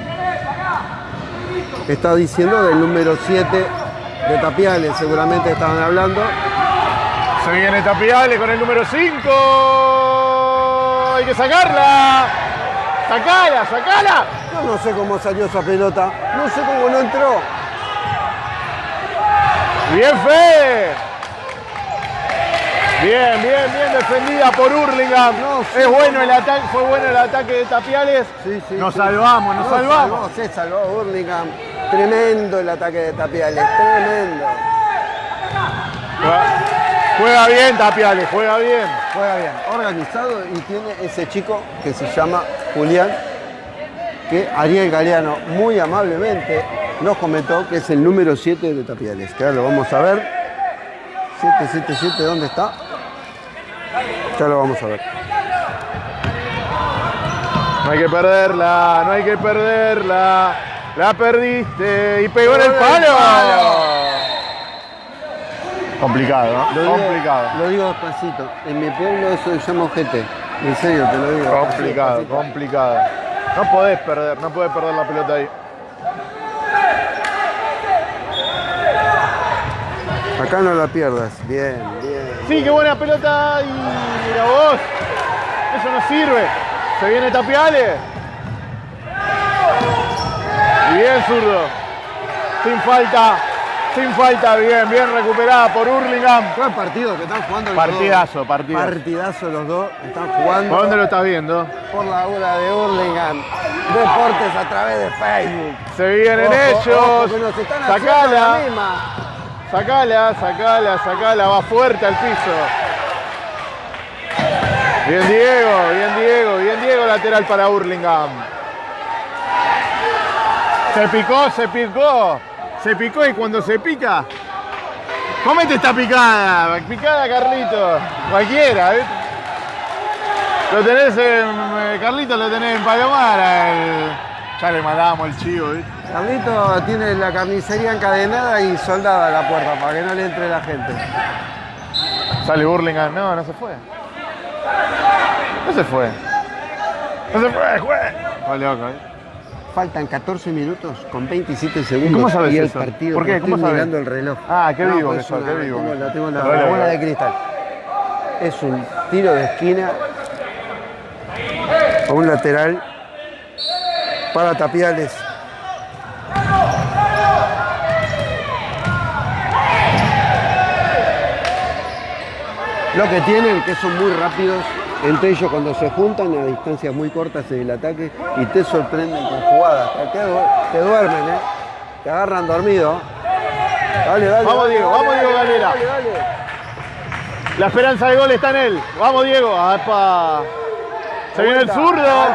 Está diciendo del número 7 de Tapiales, seguramente estaban hablando. Se viene Tapiales con el número 5. Hay que sacarla. Sacala, sacala. Yo no sé cómo salió esa pelota, no sé cómo no entró. Bien, Fe. Bien, bien, bien defendida por Hurlingham. No, sí, es bueno no. el ataque, fue bueno el ataque de Tapiales. Sí, sí, nos salvamos, nos No, salvamos. salvó, se salvó Hurlingham. Tremendo el ataque de Tapiales, tremendo. Juega bien Tapiales, juega bien. Juega bien, organizado y tiene ese chico que se llama Julián, que Ariel Galeano muy amablemente nos comentó que es el número 7 de Tapiales. Que ahora lo vamos a ver. 777, ¿dónde está? Ya lo vamos a ver. No hay que perderla, no hay que perderla. La perdiste y pegó en el palo. palo. Complicado, ¿no? Lo digo, Complicado. Lo digo despacito. En mi pueblo eso se llama ojete. En serio, te lo digo. Complicado, Despacito. complicado. No podés perder, no podés perder la pelota ahí. Acá no la pierdas. Bien, bien. Sí, qué buena pelota y mira vos. Eso no sirve. Se viene Tapiales. Bien zurdo. Sin falta. Sin falta. Bien, bien recuperada por Hurlingham. Buen partido que están jugando los Partidazo, dos. partidazo. Partidazo los dos. Están jugando. ¿Por dónde lo estás viendo? por la hora de Hurlingham. Deportes a través de Facebook. Se vienen Ojo, ellos. ojo, que nos están haciendo la Sacala. misma. Sacala, sacala, sacala. Va fuerte al piso. Bien Diego, bien Diego, bien Diego lateral para Hurlingham. Se picó, se picó. Se picó y cuando se pica. Comete esta picada. Picada, Carlito. Cualquiera, ¿viste? Lo tenés en. eh, Carlito lo tenés en Palomar. Ya le mandamos el chivo, ¿viste? Carlito tiene la carnicería encadenada y soldada a la puerta para que no le entre la gente. Sale Burlingame. No, no se fue. No se fue. No se fue, juez. Está loco, ¿eh? Faltan 14 minutos con 27 segundos. ¿Cómo sabes y el eso? partido. ¿Por qué? ¿Cómo estoy sabes? mirando el reloj. Ah, qué vivo pues que qué vivo. Tengo, la, tengo la- Dale, la bola de cristal. Es un tiro de esquina a un lateral para Tapiales. Lo que tienen que son muy rápidos, entre ellos cuando se juntan a distancias muy cortas en el ataque y te sorprenden con jugadas. Te, du- te duermen, ¿eh? Te agarran dormido. Dale, dale. Vamos, dale, Diego, dale, vamos, Diego Galera. dale, dale. La esperanza de gol está en él. Vamos, Diego. ¡Apa! Se viene el zurdo.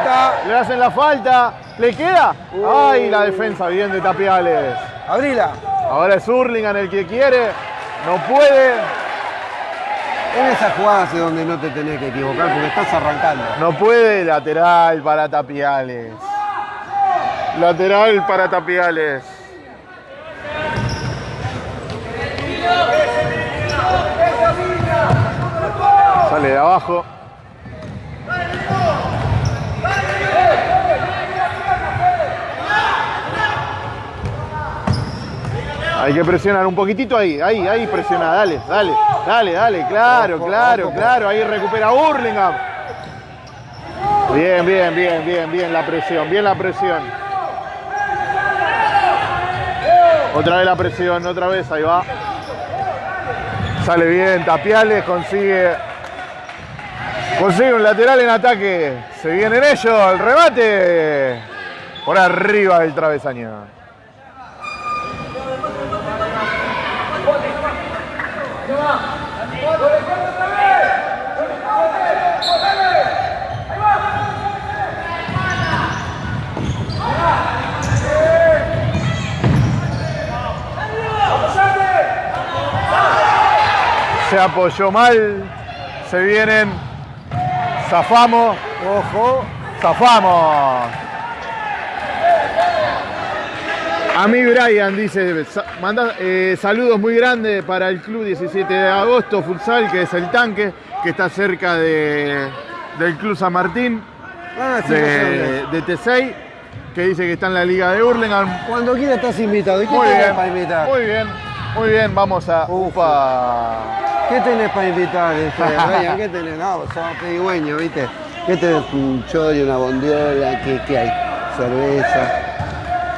Le hacen la falta. ¿Le queda? Uh. ¡Ay, la defensa bien de Tapiales! Abrila. Ahora es Hurlingham el que quiere. No puede. En esas jugadas es donde no te tenés que equivocar porque estás arrancando. No puede. Lateral para Tapiales. Lateral para Tapiales. Sale de abajo. Hay que presionar un poquitito ahí, ahí, ahí presiona, dale, dale, dale, dale, claro, claro, claro, ahí recupera Hurlingham. Bien, bien, bien, bien, bien la presión, bien la presión. Otra vez la presión, otra vez, ahí va. Sale bien, Tapiales consigue consigue un lateral en ataque. Se vienen ellos, el remate por arriba del travesaño. Se apoyó mal. Se vienen. Zafamos. Ojo. Zafamos. A mí Brian dice, manda eh, saludos muy grandes para el club 17 de agosto futsal, que es el tanque, que está cerca de, del club San Martín, Ah, sí, de, de T6, que dice que está en la liga de Hurlingham. Cuando quieras estás invitado. ¿Y qué Muy bien, para invitar? muy bien, muy bien, vamos a... Upa. ¿Qué tenés para invitar, este, Brian? ¿Qué tenés? No, sos pedigüeño, ¿viste? ¿Qué tenés? Un chori, una bondiola, ¿qué, qué hay? Cerveza.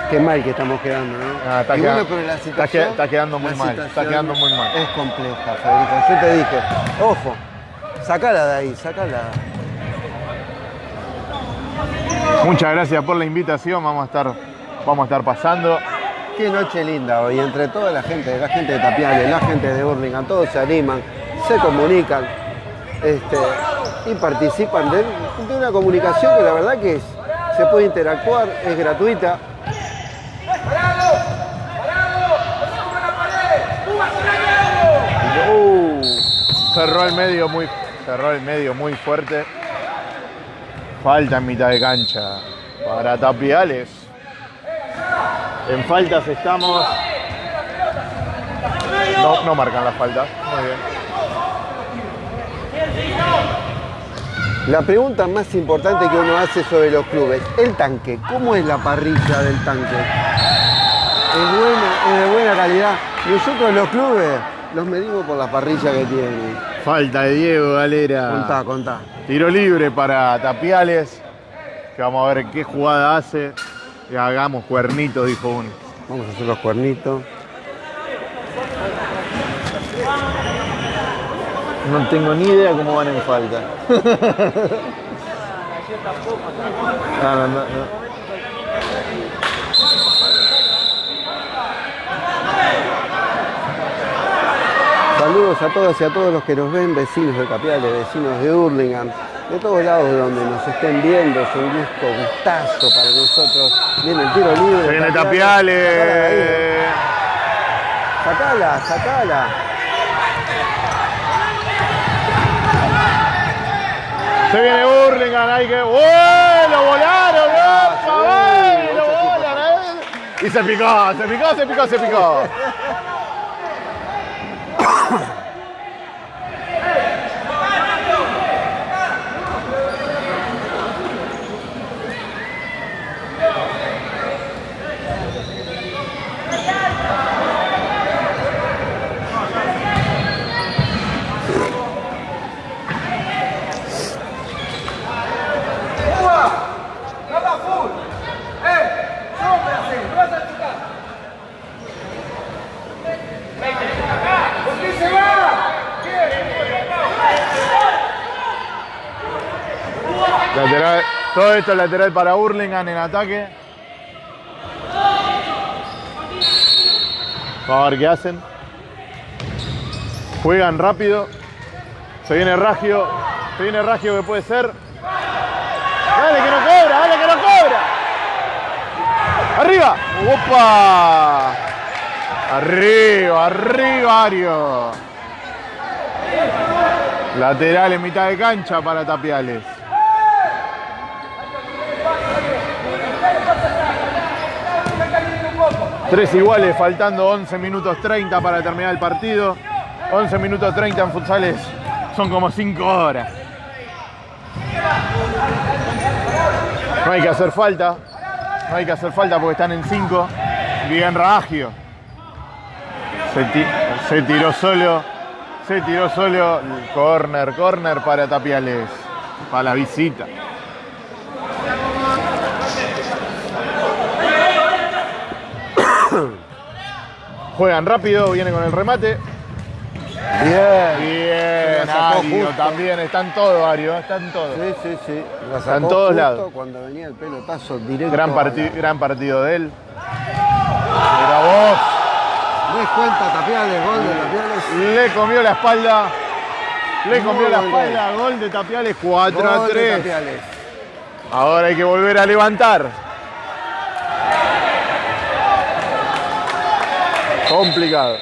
Qué mal que estamos quedando, ¿no? Ah, está Y queda- bueno, pero la está situación... que- está quedando muy mal, está quedando muy mal. Es compleja, Federico. Yo te dije, ojo, sacala de ahí, sacala. Muchas gracias por la invitación, vamos a estar, vamos a estar pasando. Qué noche linda hoy, entre toda la gente, la gente de Tapiales, la gente de Burlingame, todos se animan, se comunican este, y participan de, de una comunicación que la verdad que es- se puede interactuar, es gratuita. Uh, Cerró el medio muy, cerró el medio muy fuerte. Falta en mitad de cancha para Tapiales. En faltas estamos. No, no marcan las faltas. Muy bien. la pregunta más importante que uno hace sobre los clubes, el tanque, ¿cómo es la parrilla del tanque? ¿Es buena, es de buena calidad? Nosotros los clubes los medimos por la parrilla que tienen. Falta de Diego Galera. Contá, contá. Tiro libre para Tapiales. Que vamos a ver qué jugada hace. Y hagamos cuernitos, dijo uno. Vamos a hacer los cuernitos. No tengo ni idea cómo van en falta. No, no, no, Saludos a todas y a todos los que nos ven, vecinos de Capiales, vecinos de Hurlingham, de todos lados de donde nos estén viendo. Es un gusto, gustazo para nosotros. Viene el tiro libre. Se viene Tapiales. Sacala, sacala. Se viene Burlingame, hay que. ¡Oh! ¡Lo volaron! ¡Opa! sí, ¡Ay! ¡Lo volan! eh! Y se picó, se picó, se picó, se picó. Ha todo esto es lateral para Hurlingham en ataque. Vamos a ver qué hacen. Juegan rápido. Se viene Ragio. Se viene Ragio que puede ser. Dale que no cobra, dale que no cobra. Arriba. Opa. Arriba, arriba, Ario. Lateral en mitad de cancha para Tapiales. Tres iguales, faltando 11 minutos 30 para terminar el partido. 11 minutos 30 en futsales son como 5 horas. No hay que hacer falta. No hay que hacer falta porque están en 5. Bien Ragio. Se, ti- se tiró solo. Se tiró solo. Corner, corner para Tapiales. Para la visita. Juegan rápido, viene con el remate. Bien. Bien, Ario también. Están todos, Ario. Están todos. Sí, sí, sí. La sacó todos justo lados. Cuando venía el pelotazo directo. Gran, la- gran partido de él. Mira vos. Descuenta Tapiales, gol de Tapiales. Le comió la espalda. Le comió la espalda. Gol de Tapiales 4 a Gol de 3. Tapiales. Ahora hay que volver a levantar. Complicado.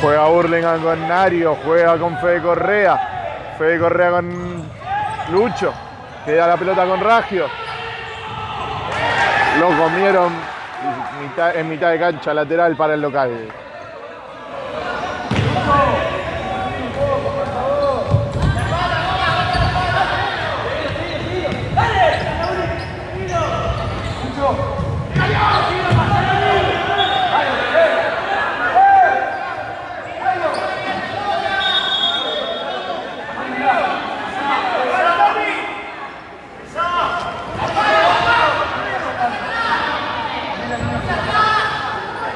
Juega Burlingame con Nario, juega con Fede Correa. Fede Correa con Lucho. Queda la pelota con Ragio. Lo comieron en mitad de cancha lateral para el local.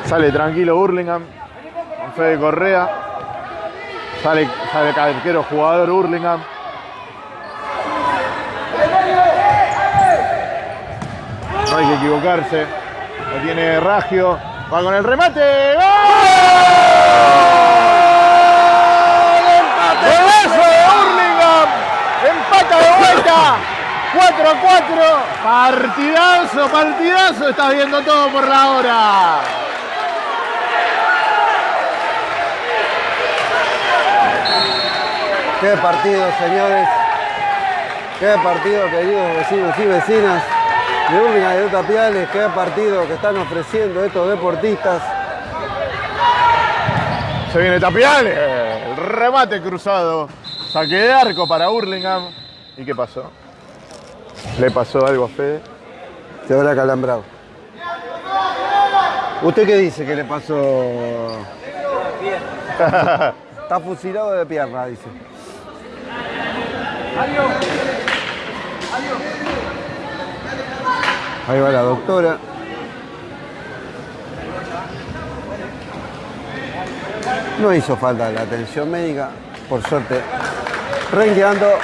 Sale tranquilo Burlingame. Con Fede Correa. Sale, sale arquero jugador Burlingame. No hay que equivocarse. Lo tiene Ragio. Va con el remate. ¡Gol! ¡Golazo de Burlingame! Empata de vuelta. 4 a 4. Partidazo, partidazo. Estás viendo todo por la hora. Qué partido, señores. Qué partido, queridos vecinos y vecinas de y de Tapiales. Qué partido que están ofreciendo estos deportistas. Se viene Tapiales. El remate cruzado. Saque de arco para Burlingame. ¿Y qué pasó? ¿Le pasó algo a Fede? Se habrá calambrado. ¿Usted qué dice que le pasó? Está fusilado de pierna, dice. Ahí va la doctora. No hizo falta la atención médica, por suerte. Renqueando.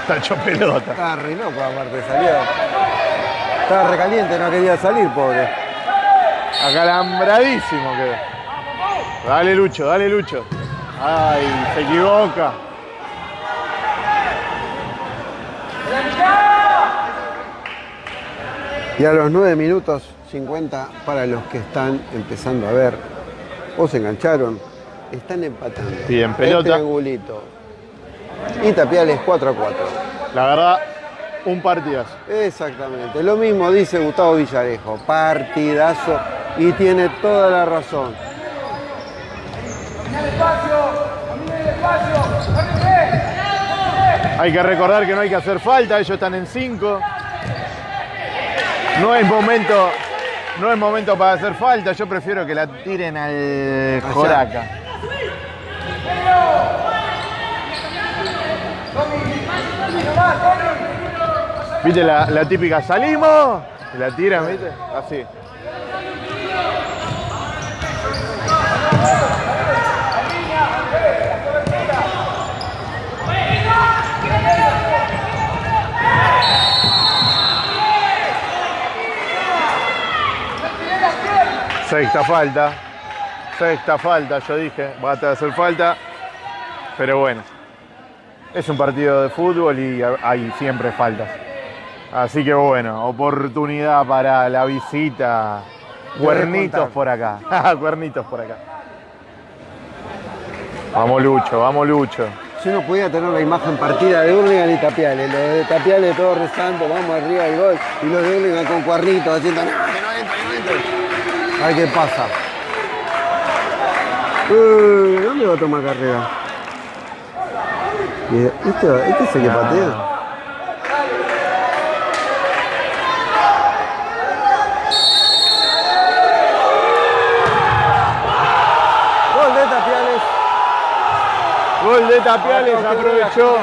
Está hecho pelota. Estaba re loco aparte, salió. Estaba recaliente, no quería salir, pobre. Acalambradísimo quedó. Dale Lucho, dale Lucho. Ay, se equivoca. Y a los 9 minutos 50 para los que están empezando a ver o se engancharon, están empatando. Bien, El pelota. triangulito. Y Tapiales 4 a 4. La verdad, un partidazo. Exactamente. Lo mismo dice Gustavo Villarejo. Partidazo. Y tiene toda la razón. Hay que recordar que no hay que hacer falta, ellos están en 5. No es momento, no es momento para hacer falta, yo prefiero que la tiren al Joraca. ¿Viste la, la típica salimos? La tiran, ¿viste? Así. Sexta falta. Sexta falta, yo dije. Va a hacer falta. Pero bueno. Es un partido de fútbol y hay siempre faltas. Así que bueno, oportunidad para la visita. Cuernitos por acá. Cuernitos por acá. Vamos Lucho, vamos Lucho. Si uno pudiera tener la imagen partida de Hurlingham y Tapiales, los de Tapiales todos rezando, vamos arriba del gol, y los de Hurlingham con cuernitos haciendo, no, que no entra, que no entra. A ver qué pasa. Eh, ¿Dónde va a tomar carrera? ¿Este, este es el que patea? Gol de Tapiales. Gol de Tapiales, Acá que aprovechó.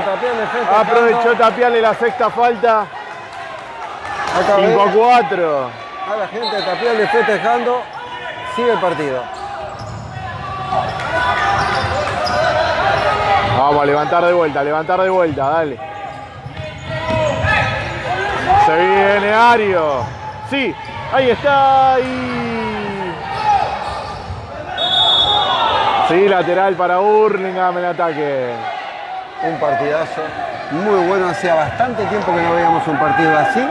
Aprovechó Tapiales la sexta falta. Acá 5 a ve 4. A la gente de Tapiales festejando. Sigue el partido. Vamos a levantar de vuelta, levantar de vuelta, dale. Se viene Ario. Sí, ahí está. Y... Sí, lateral para Burlingame en ataque. Un partidazo muy bueno. Hacía bastante tiempo que no veíamos un partido así.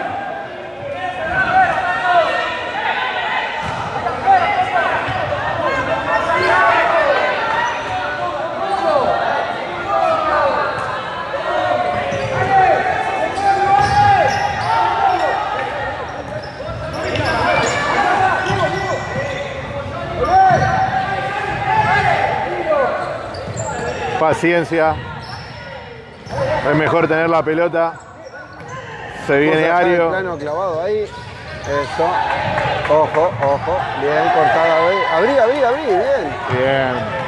Paciencia. Es mejor tener la pelota. Se viene Ario. plano clavado ahí. Eso. Ojo, ojo. Bien, cortada. Abrí, abrí, abrí. Bien. Bien.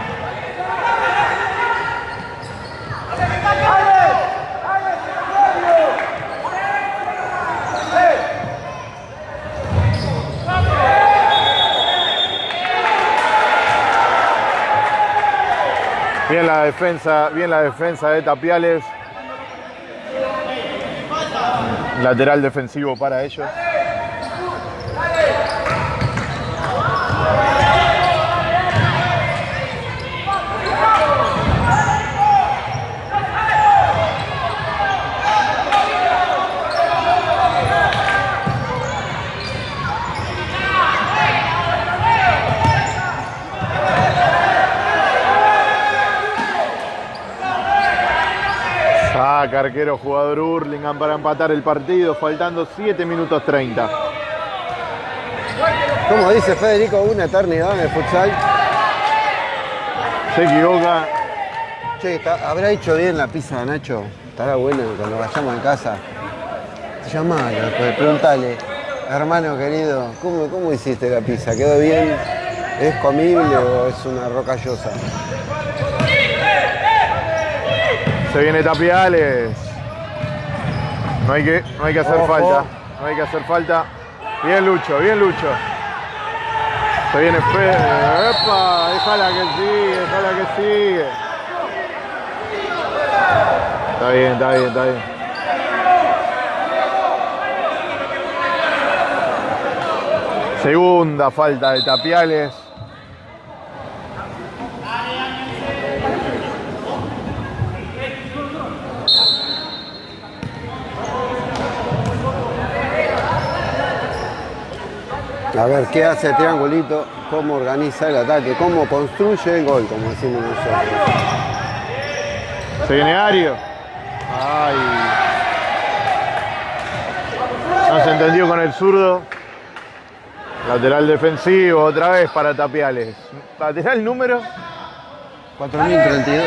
La defensa, bien la defensa de Tapiales. Lateral defensivo para ellos. Saca arquero jugador Hurlingham para empatar el partido, faltando 7 minutos 30. Como dice Federico, una eternidad en el futsal. Se equivoca. Che, ¿habrá hecho bien la pizza, Nacho? Estará bueno cuando vayamos a casa. Llamalo, después, preguntale, hermano querido, ¿cómo, ¿cómo hiciste la pizza? ¿Quedó bien? ¿Es comible o es una rocallosa? Se viene Tapiales. No hay que, no hay que hacer Ojo. falta. No hay que hacer falta. Bien Lucho, bien Lucho. Se viene Fede. ¡Epa! Déjala que sigue, déjala que sigue. Está bien, está bien, está bien. Segunda falta de Tapiales. A ver, ¿qué hace el triangulito? ¿Cómo organiza el ataque? ¿Cómo construye el gol, como decimos nosotros? Se viene Ario. Ay. No se entendió con el zurdo. Lateral defensivo, otra vez para Tapiales. Lateral número. 4032,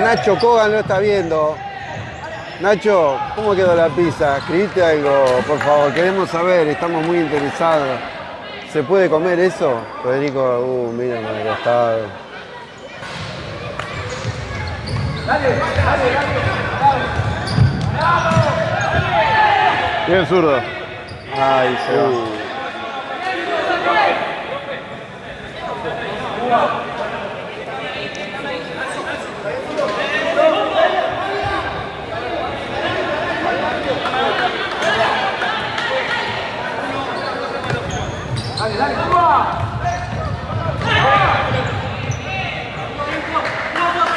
Nacho Kogan lo está viendo. Nacho, ¿cómo quedó la pizza? Escribiste algo, por favor, queremos saber, estamos muy interesados. ¿Se puede comer eso? Federico, uh, mira para el costado. Bien zurdo. Ay, se va.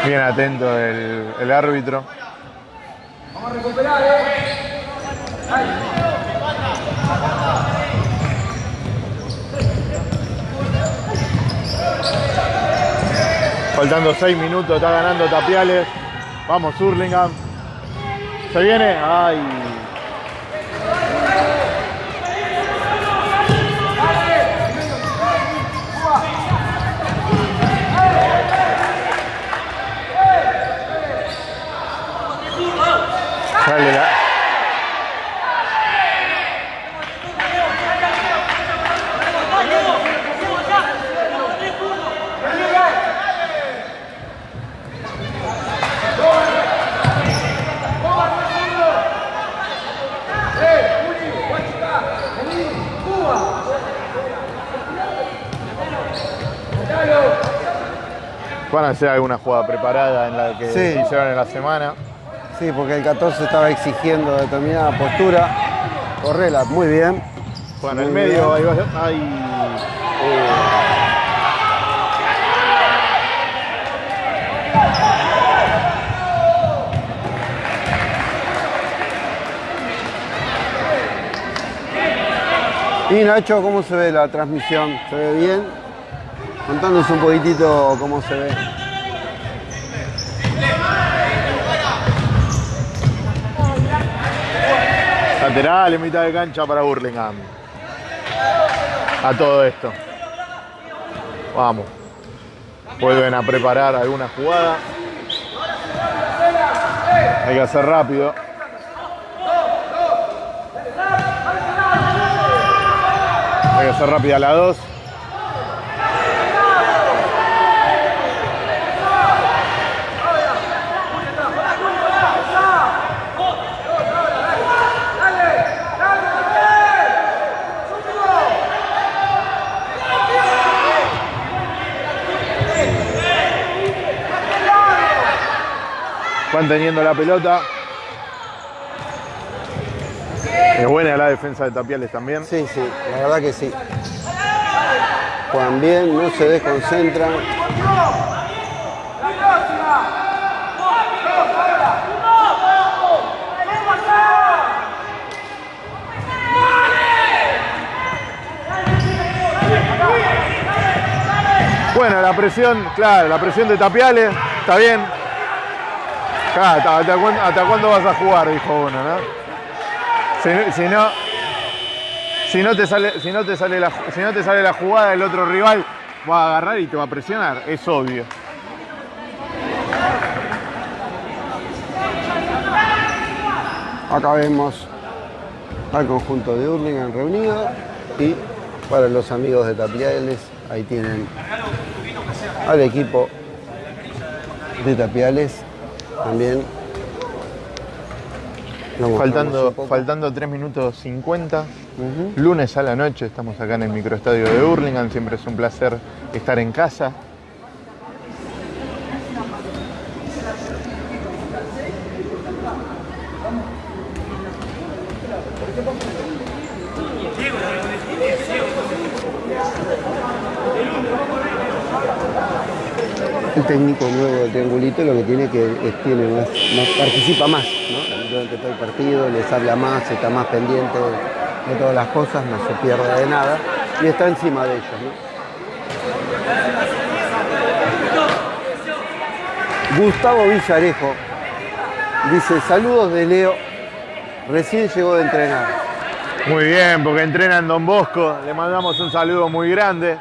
Bien atento el, árbitro. Faltando 6 minutos, está ganando Tapiales. Vamos, Hurlingham. Se viene. Ay. Sale la- Van a hacer alguna jugada preparada en la que Sí. hicieron en la semana. Sí, porque el 14 estaba exigiendo determinada postura. Correla, muy bien. En el medio, ahí va. Ahí. Y Nacho, ¿cómo se ve la transmisión? ¿Se ve bien? Contanos un poquitito cómo se ve. Lateral en mitad de cancha para Burlingame. A todo esto. Vamos. Vuelven a preparar alguna jugada. Hay que hacer rápido. Hay que hacer rápida la 2. Van teniendo la pelota. Es buena la defensa de Tapiales también. Sí, sí, la verdad que sí. Juegan bien, no se desconcentran. Bueno, la presión, claro, la presión de Tapiales, está bien. ¿Hasta, cuándo, vas a jugar? Dijo uno, ¿no? Si, no, si no te sale, si no te sale la, si no te sale la jugada del otro rival, va a agarrar y te va a presionar, es obvio. Acá vemos al conjunto de Hurlingham reunido y para los amigos de Tapiales, ahí tienen al equipo de Tapiales también. Faltando, faltando 3 minutos 50. Ujú. Lunes a la noche, estamos acá en el microestadio de Hurlingham, siempre es un placer estar en casa. Técnico nuevo del triangulito lo que tiene que es, tiene más, más- participa más, ¿no? Durante todo el partido, les habla más, está más pendiente de, de todas las cosas, no se pierde de nada y está encima de ellos. Gustavo Villarejo dice, saludos de Leo, recién llegó de entrenar. Muy bien, porque entrena en Don Bosco. Le mandamos un saludo muy grande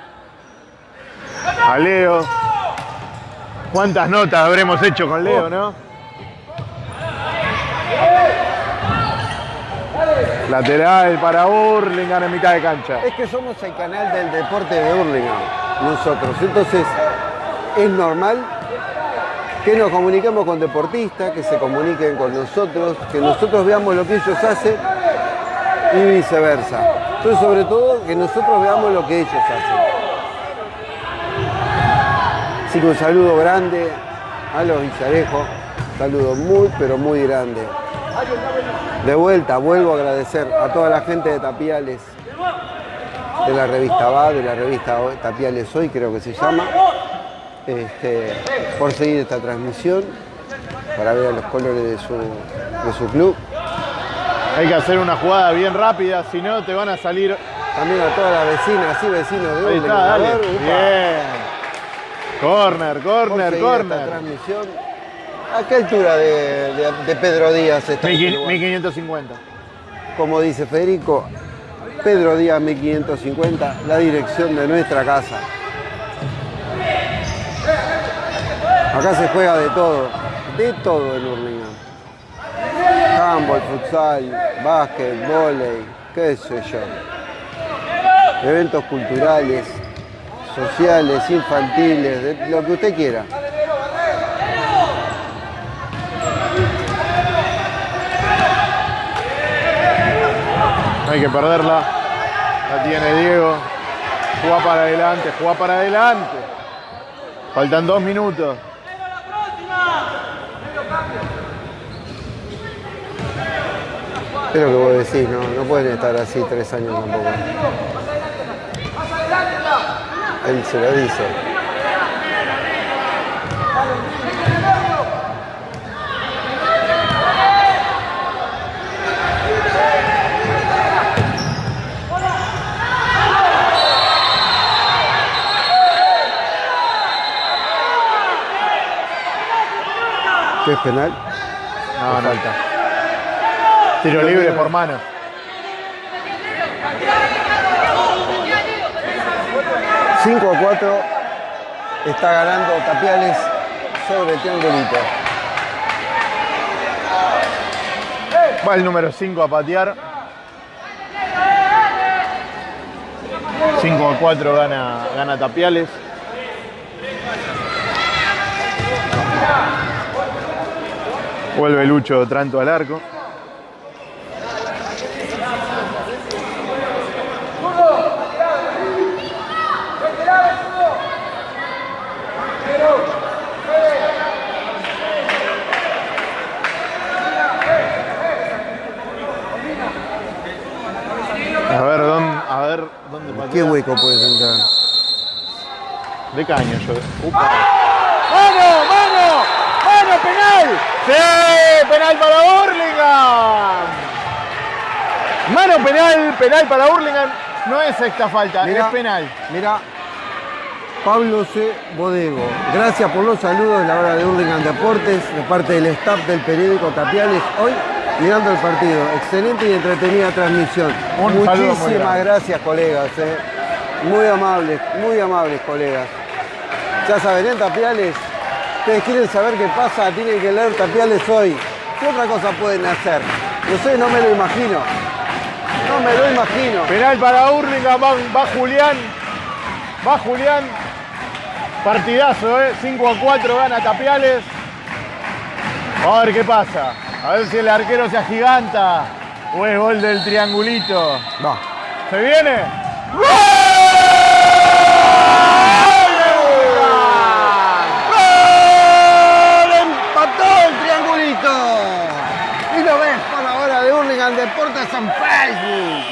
a Leo. ¿Cuántas notas habremos hecho con Leo, no? Lateral para Burlingame en mitad de cancha. Es que somos el canal del deporte de Hurlingham, nosotros. Entonces, es normal que nos comuniquemos con deportistas, que se comuniquen con nosotros, que nosotros veamos lo que ellos hacen y viceversa. Pero sobre todo, que nosotros veamos lo que ellos hacen. Así que un saludo grande a los Villarejos, saludo muy, pero muy grande. De vuelta, vuelvo a agradecer a toda la gente de Tapiales, de la revista Va, de la revista Tapiales Hoy, creo que se llama, este, por seguir esta transmisión, para ver a los colores de su, de su club. Hay que hacer una jugada bien rápida, si no te van a salir. También a todas las vecinas y vecinos de Ahí está, dale. Bien. Corner, corner, esta corner. transmisión. ¿A qué altura de, de- de Pedro Díaz está este lugar? 1550. Como dice Federico, Pedro Díaz 1550, la dirección de nuestra casa. Acá se juega de todo, de todo en Hurlingham. Handball, futsal, básquet, volei, qué sé yo. Eventos culturales, sociales, infantiles, de lo que usted quiera. No hay que perderla. La tiene Diego. Juega para adelante, juega para adelante. Faltan dos minutos. Es lo que vos decís, no, no pueden estar así tres años tampoco. Él se lo dice. ¿Qué es penal? No, no. falta. Tiro libre por mano. Cinco a 4 está ganando Tapiales sobre Triangulito. Va el número 5 a patear. 5 a 4 gana, gana Tapiales. Vuelve Lucho Tranto al arco. A ver dónde, a ver dónde patea. ¿Qué hueco puedes entrar? De caño yo. Upa. ¡Mano! ¡Mano! ¡Mano! ¡Penal! ¡Sí! ¡Penal para Hurlingham! Mano penal, penal para Hurlingham. No es sexta falta, Mirá, es penal. Mira, Pablo C. Bodego. Gracias por los saludos en la hora de Hurlingham Deportes, de parte del staff del periódico Tapiales. Hoy mirando el partido. Excelente y entretenida transmisión. Un Muchísimas gracias, colegas. eh. Muy amables, muy amables, colegas. Ya saben, en Tapiales, ustedes quieren saber qué pasa, tienen que leer Tapiales hoy. ¿Qué otra cosa pueden hacer? No sé, no me lo imagino. No me lo imagino. Penal para Hurlingham, va, va Julián. Va Julián. Partidazo, ¿eh? 5 a 4 gana Tapiales. A ver qué pasa. A ver si el arquero se agiganta o es gol del triangulito. Va. ¿Se viene? ¡Gol! ¡Empató el triangulito! Y lo ves por la hora de Hurlingham Deportes en Facebook.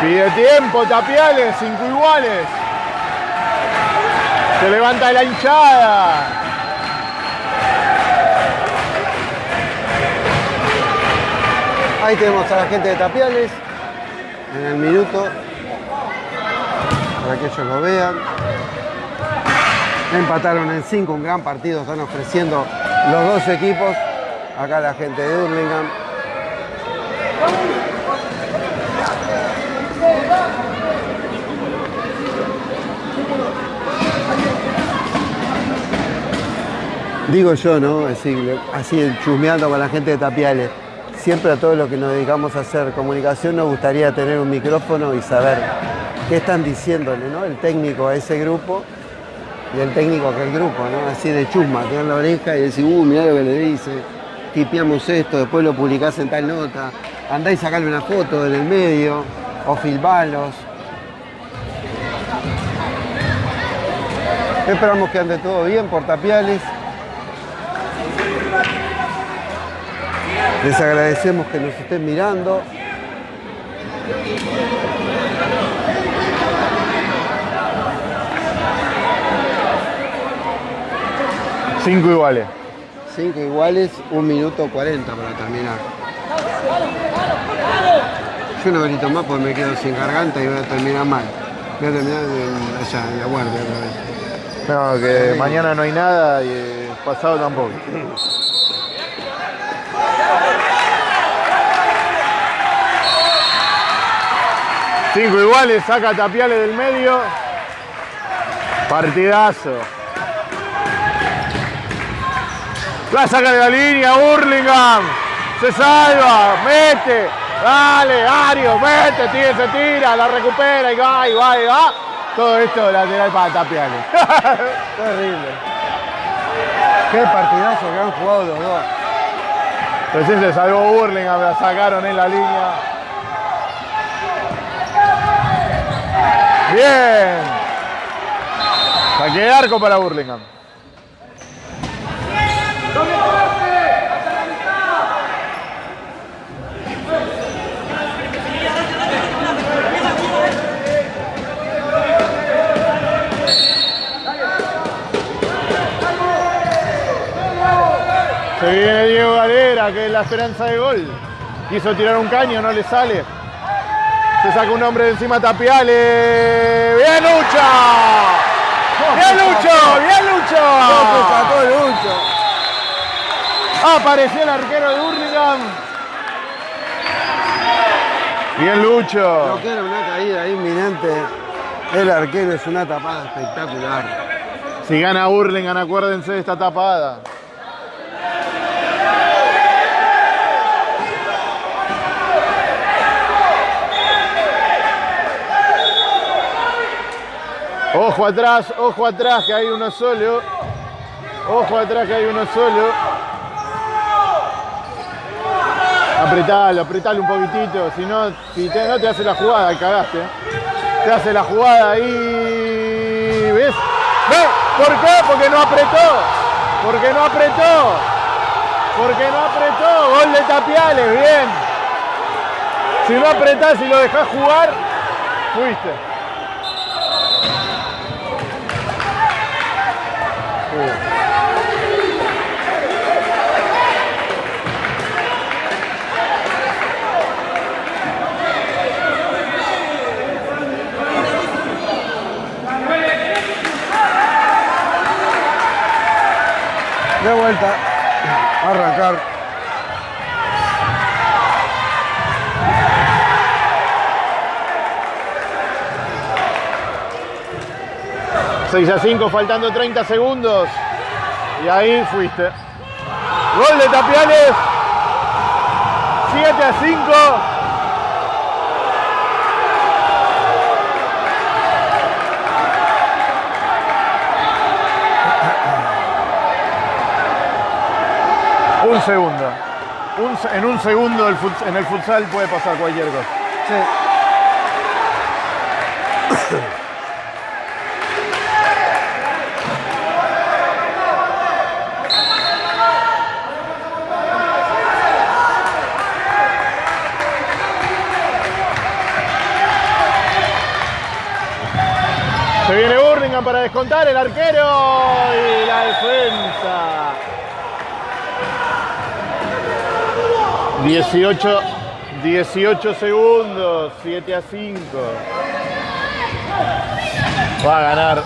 Pide tiempo, Tapiales, cinco iguales. Se levanta la hinchada. Ahí tenemos a la gente de Tapiales en el minuto para que ellos lo vean. Empataron en 5, un gran partido, están ofreciendo los dos equipos. Acá la gente de Hurlingham. Digo yo, ¿no? Así, así chusmeando con la gente de Tapiales. Siempre a todos los que nos dedicamos a hacer comunicación nos gustaría tener un micrófono y saber qué están diciéndole, ¿no? El técnico a ese grupo y el técnico a aquel grupo, ¿no? Así de chusma, tener la oreja y decir, uh, mirá lo que le dice, tipeamos esto, después lo publicás en tal nota, andá y sacarle una foto en el medio, o filmalos. Esperamos que ande todo bien por Tapiales. Les agradecemos que nos estén mirando. Cinco iguales. Cinco iguales, un minuto 40 para terminar. Yo no grito más porque me quedo sin garganta y voy a terminar mal. Voy a terminar en- allá, en la guardia otra vez. No, que mañana no hay nada y pasado tampoco. Cinco iguales, saca Tapiales del medio. Partidazo. La saca de la línea, Hurlingham. Se salva, mete. Dale, Ario, mete, tira, se tira, la recupera y va, y va, y va. Todo esto lateral para Tapiales. Terrible. Qué partidazo que han jugado los dos. Recién se salvó Hurlingham, la sacaron en la línea. Bien. Saque de arco para Hurlingham. Se viene Diego Galera, que es la esperanza de gol. Quiso tirar un caño, no le sale. Se saca un hombre de encima Tapiales. ¡Bien Lucho! ¡Bien Lucho! ¡Bien Lucho! Sacó Lucho. Apareció el arquero de Hurlingham. Bien Lucho. Lo que era una caída inminente. El arquero es una tapada espectacular. Si gana Hurlingham, acuérdense de esta tapada. Ojo atrás, ojo atrás, que hay uno solo. Ojo atrás, que hay uno solo. Apretalo, apretalo un poquitito. Si no, si te, no te hace la jugada, cagaste. Te hace la jugada ahí. ¿Ves? ¿Ves? ¿Por qué? Porque no apretó. Porque no apretó. Porque no apretó. Gol de Tapiales, bien. Si no apretás y lo dejás jugar, fuiste. De vuelta. Arrancar. ¡6 a 5, faltando 30 segundos. Y ahí fuiste. Gol de Tapiales. 7 a 5. Un segundo. Un se- en un segundo el en el futsal puede pasar cualquier cosa. Sí. Se viene Burlingame para descontar el arquero y la defensa. 18, 18 segundos, 7 a 5. Va a ganar.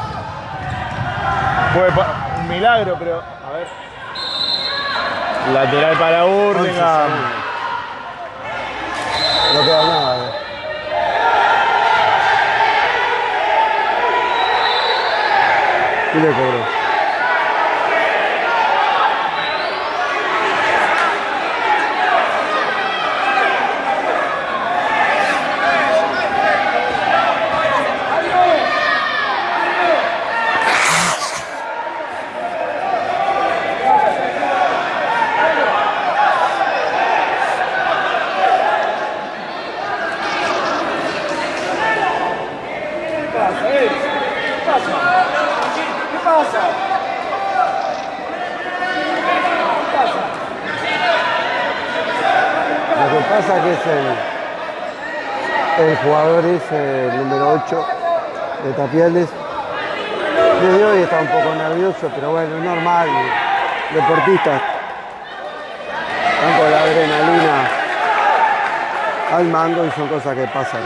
Fue un milagro, pero a ver. Lateral para 11 Burlingame. segundos. No queda nada. eh. Y le cobró. Pasa que es el, el jugador es el número 8 de Tapiales. Desde hoy está un poco nervioso, pero bueno, es normal. Deportistas están con la adrenalina al mango y son cosas que pasan.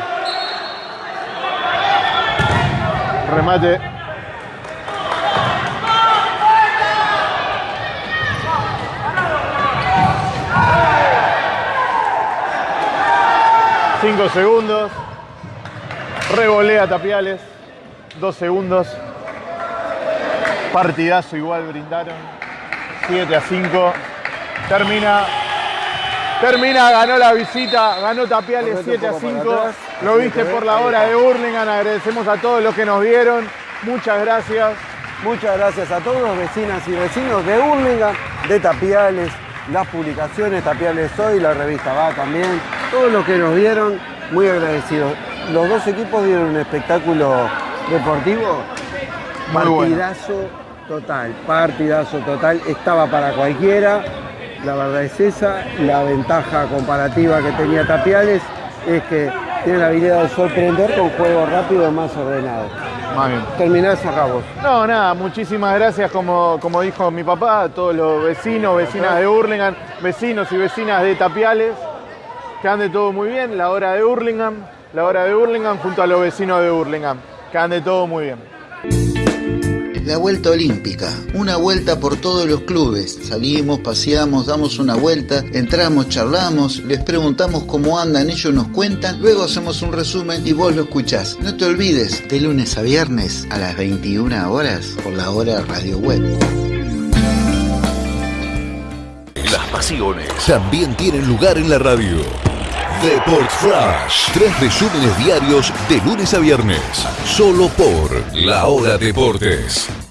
Remate 5 segundos. Revolea Tapiales. 2 segundos. Partidazo igual brindaron. 7 a 5. Termina. Termina, ganó la visita, ganó Tapiales Correte 7 a un poco para 5. atrás. Lo viste por la hora de Burlingame. Agradecemos a todos los que nos vieron. Muchas gracias. Muchas gracias a todos los vecinas y vecinos de Burlingame, de Tapiales, las publicaciones Tapiales Hoy, la revista Va también, todos los que nos vieron, muy agradecidos. Los dos equipos dieron un espectáculo deportivo, Muy bueno. partidazo total, partidazo total, estaba para cualquiera, la verdad es esa, la ventaja comparativa que tenía Tapiales es que tiene la habilidad de sorprender con juego rápido más ordenado. Más bien. Terminar cerramos. No, nada, muchísimas gracias, como, como dijo mi papá, a todos los vecinos, vecinas de Hurlingham, vecinos y vecinas de Tapiales, que ande todo muy bien, la hora de Hurlingham, la hora de Hurlingham junto a los vecinos de Hurlingham, que ande todo muy bien. La vuelta olímpica, una vuelta por todos los clubes. Salimos, paseamos, damos una vuelta, entramos, charlamos, les preguntamos cómo andan, ellos nos cuentan, luego hacemos un resumen y vos lo escuchás. No te olvides, de lunes a viernes a las 21 horas por la hora radio web. También tienen lugar en la radio. Deport Flash. Tres resúmenes diarios de lunes a viernes. Solo por La Hora Deportes.